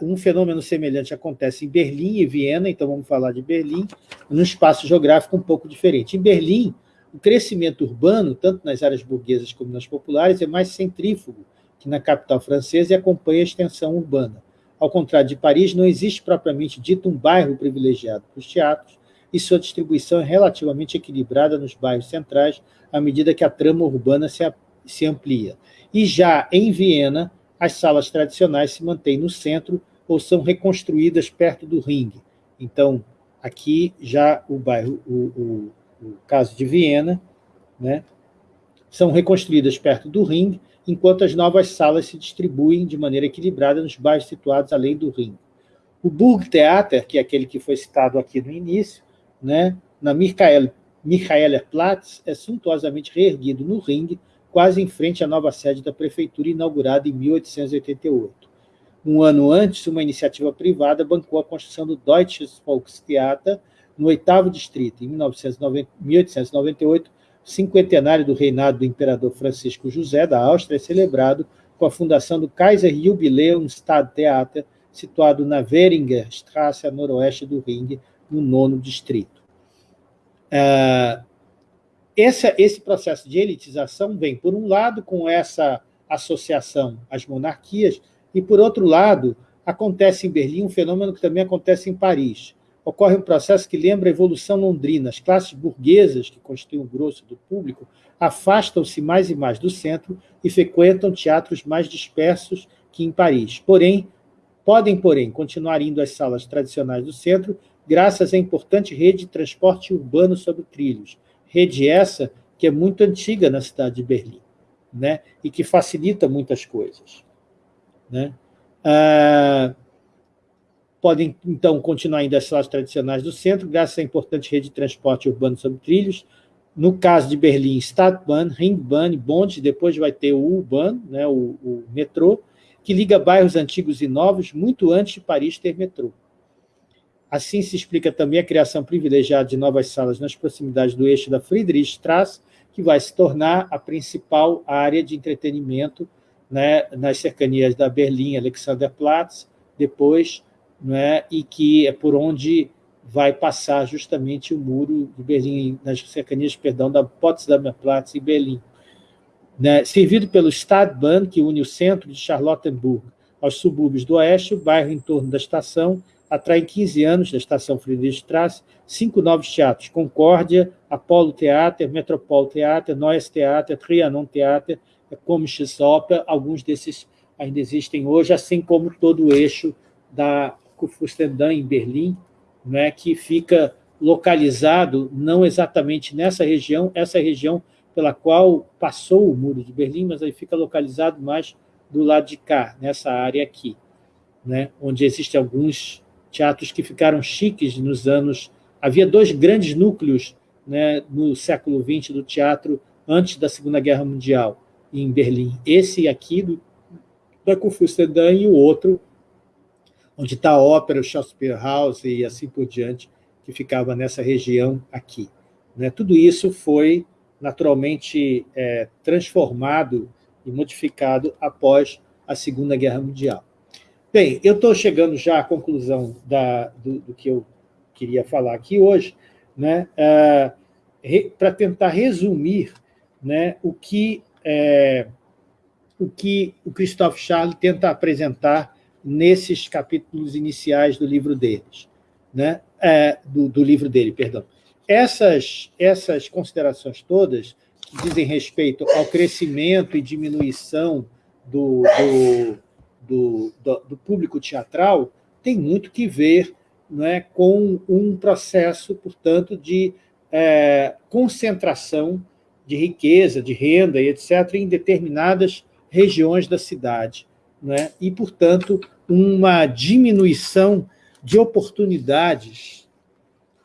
um fenômeno semelhante acontece em Berlim e Viena, então vamos falar de Berlim, num espaço geográfico um pouco diferente. Em Berlim, o crescimento urbano, tanto nas áreas burguesas como nas populares, é mais centrífugo que na capital francesa e acompanha a extensão urbana. Ao contrário de Paris, não existe propriamente dito um bairro privilegiado para os teatros, e sua distribuição é relativamente equilibrada nos bairros centrais, à medida que a trama urbana se, se amplia. E já em Viena, as salas tradicionais se mantêm no centro ou são reconstruídas perto do ringue. Então, aqui já o bairro, o, o, o caso de Viena, né, são reconstruídas perto do ringue, enquanto as novas salas se distribuem de maneira equilibrada nos bairros situados além do ringue. O Burgtheater, que é aquele que foi citado aqui no início, né, na Michael, Michaelerplatz, é suntuosamente reerguido no ringue, quase em frente à nova sede da prefeitura, inaugurada em 1888. Um ano antes, uma iniciativa privada bancou a construção do Deutsches Volkstheater, no oitavo distrito, em 1898, o cinquentenário do reinado do imperador Francisco José da Áustria é celebrado com a fundação do Kaiser Jubiläum Stadttheater, situado na Währinger Straße, a noroeste do Ring, no nono distrito. Uh, esse, esse processo de elitização vem, por um lado, com essa associação às monarquias, e, por outro lado, acontece em Berlim um fenômeno que também acontece em Paris. Ocorre um processo que lembra a evolução londrina. As classes burguesas, que constituem o grosso do público, afastam-se mais e mais do centro e frequentam teatros mais dispersos que em Paris. Porém, podem, porém, continuar indo às salas tradicionais do centro graças à importante rede de transporte urbano sobre trilhos, Rede essa que é muito antiga na cidade de Berlim, né? e que facilita muitas coisas. Né? Ah, podem, então, continuar indo às salas tradicionais do centro, graças à importante rede de transporte urbano sobre trilhos. No caso de Berlim, Stadtbahn, Ringbahn, bonde, depois vai ter o U-Bahn, né, o, o metrô, que liga bairros antigos e novos, muito antes de Paris ter metrô. Assim se explica também a criação privilegiada de novas salas nas proximidades do eixo da Friedrichstraße, que vai se tornar a principal área de entretenimento né, nas cercanias da Berlim, Alexanderplatz, depois né, e que é por onde vai passar justamente o muro de Berlim, nas cercanias, perdão, da Potsdamer Platz e Berlim. Né, servido pelo Stadtbahn, que une o centro de Charlottenburg aos subúrbios do oeste, o bairro em torno da estação atrai em 15 anos, da estação Friedrichstraße, cinco novos teatros, Concórdia, Apollo Theater, Metropol Theater, Neues Theater, Trianon Theater, Komisches Oper, alguns desses ainda existem hoje, assim como todo o eixo da Kurfürstendamm, em Berlim, né, que fica localizado não exatamente nessa região, essa região pela qual passou o Muro de Berlim, mas aí fica localizado mais do lado de cá, nessa área aqui, né, onde existem alguns teatros que ficaram chiques nos anos... Havia dois grandes núcleos né, no século XX do teatro antes da Segunda Guerra Mundial, em Berlim. Esse aqui, do, da Kurfürstendamm, e o outro onde está a ópera, o Shakespeare House e assim por diante, que ficava nessa região aqui. Né? Tudo isso foi naturalmente é, transformado e modificado após a Segunda Guerra Mundial. Bem, eu estou chegando já à conclusão da, do, do, que eu queria falar aqui hoje, né, é, para tentar resumir né, o, que, é, o que o Christophe Charles tenta apresentar nesses capítulos iniciais do livro deles, né? É, do, do, livro dele, perdão. Essas, essas considerações todas, que dizem respeito ao crescimento e diminuição do, do, do, do público teatral, tem muito que ver é, com um processo, portanto, de é, concentração de riqueza, de renda e etc., em determinadas regiões da cidade. Né? E, portanto, uma diminuição de oportunidades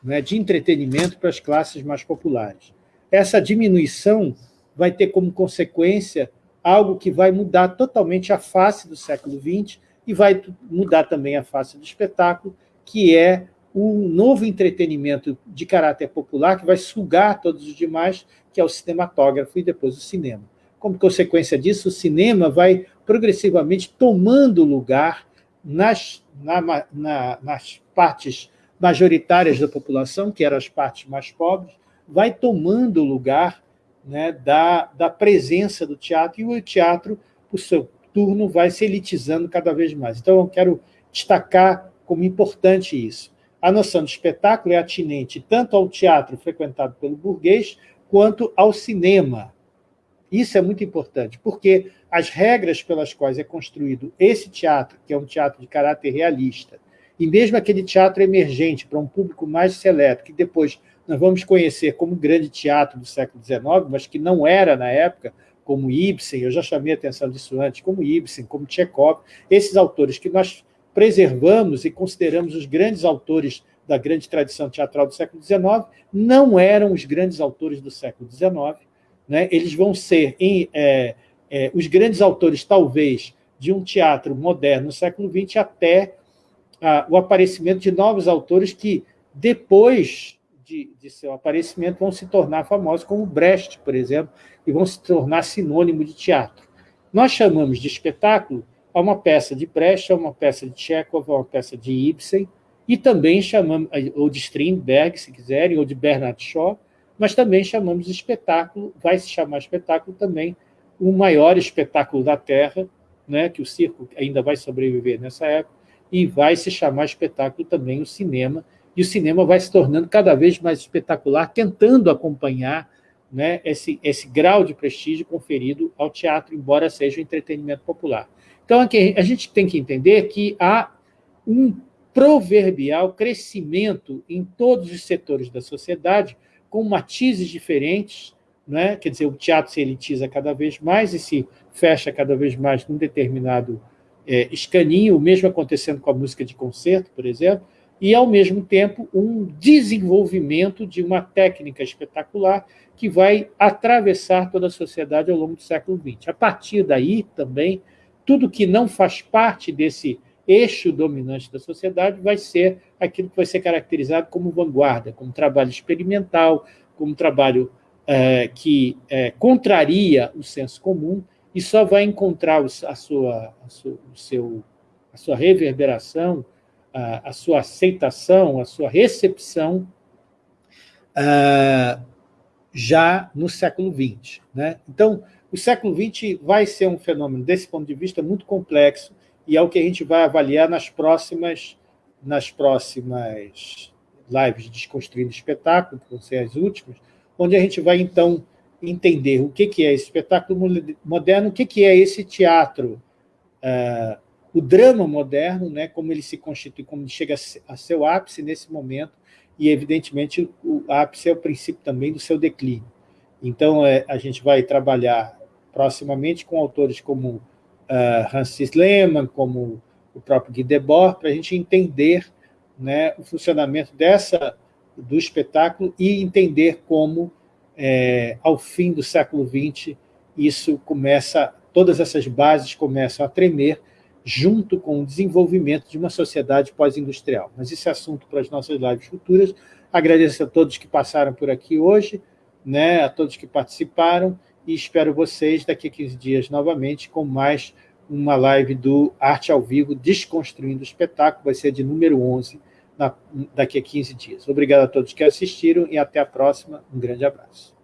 né, de entretenimento para as classes mais populares. Essa diminuição vai ter como consequência algo que vai mudar totalmente a face do século XX e vai mudar também a face do espetáculo, que é o novo entretenimento de caráter popular que vai sugar todos os demais, que é o cinematógrafo e depois o cinema. Como consequência disso, o cinema vai progressivamente tomando lugar nas, na, na, nas partes majoritárias da população, que eram as partes mais pobres, vai tomando lugar né, da, da presença do teatro, e o teatro, por seu turno, vai se elitizando cada vez mais. Então, eu quero destacar como importante isso. A noção de espetáculo é atinente tanto ao teatro frequentado pelo burguês, quanto ao cinema, isso é muito importante, porque as regras pelas quais é construído esse teatro, que é um teatro de caráter realista, e mesmo aquele teatro emergente para um público mais seleto, que depois nós vamos conhecer como grande teatro do século XIX, mas que não era na época, como Ibsen, eu já chamei a atenção disso antes, como Ibsen, como Chekhov, esses autores que nós preservamos e consideramos os grandes autores da grande tradição teatral do século XIX, não eram os grandes autores do século XIX, né, eles vão ser em, é, é, os grandes autores, talvez, de um teatro moderno no século XX até ah, o aparecimento de novos autores que, depois de, de, seu aparecimento, vão se tornar famosos, como Brecht, por exemplo, e vão se tornar sinônimo de teatro. Nós chamamos de espetáculo a uma peça de Brecht, a uma peça de Chekhov, a uma peça de Ibsen, e também chamamos, ou de Strindberg, se quiserem, ou de Bernard Shaw, mas também chamamos de espetáculo, vai se chamar espetáculo também, o maior espetáculo da Terra, né, que o circo ainda vai sobreviver nessa época, e vai se chamar espetáculo também o cinema, e o cinema vai se tornando cada vez mais espetacular, tentando acompanhar né, esse, esse grau de prestígio conferido ao teatro, embora seja um entretenimento popular. Então, aqui, a gente tem que entender que há um proverbial crescimento em todos os setores da sociedade, com matizes diferentes, né? quer dizer, o teatro se elitiza cada vez mais e se fecha cada vez mais num determinado é, escaninho, o mesmo acontecendo com a música de concerto, por exemplo, e, ao mesmo tempo, um desenvolvimento de uma técnica espetacular que vai atravessar toda a sociedade ao longo do século XX. A partir daí, também, tudo que não faz parte desse eixo dominante da sociedade vai ser aquilo que vai ser caracterizado como vanguarda, como trabalho experimental, como trabalho é, que é, contraria o senso comum e só vai encontrar a sua, a sua, o seu, a sua reverberação, a, sua aceitação, a sua recepção uh, já no século XX. Né? Então, o século XX vai ser um fenômeno, desse ponto de vista, muito complexo, e é o que a gente vai avaliar nas próximas, nas próximas lives de Desconstruindo Espetáculo, que vão ser as últimas, onde a gente vai, então, entender o que é esse espetáculo moderno, o que é esse teatro uh, o drama moderno, né, como ele se constitui, como ele chega a seu ápice nesse momento, e, evidentemente, o ápice é o princípio também do seu declínio. Então, é, a gente vai trabalhar proximamente com autores como uh, Francis Lehmann, como o próprio Guy Debord, para a gente entender né, o funcionamento dessa do espetáculo e entender como, é, ao fim do século XX, isso começa, todas essas bases começam a tremer junto com o desenvolvimento de uma sociedade pós-industrial. Mas isso é assunto para as nossas lives futuras. Agradeço a todos que passaram por aqui hoje, né, a todos que participaram, e espero vocês daqui a 15 dias novamente com mais uma live do Arte ao Vivo, Desconstruindo o Espetáculo, vai ser de número 11, na, daqui a 15 dias. Obrigado a todos que assistiram e até a próxima. Um grande abraço.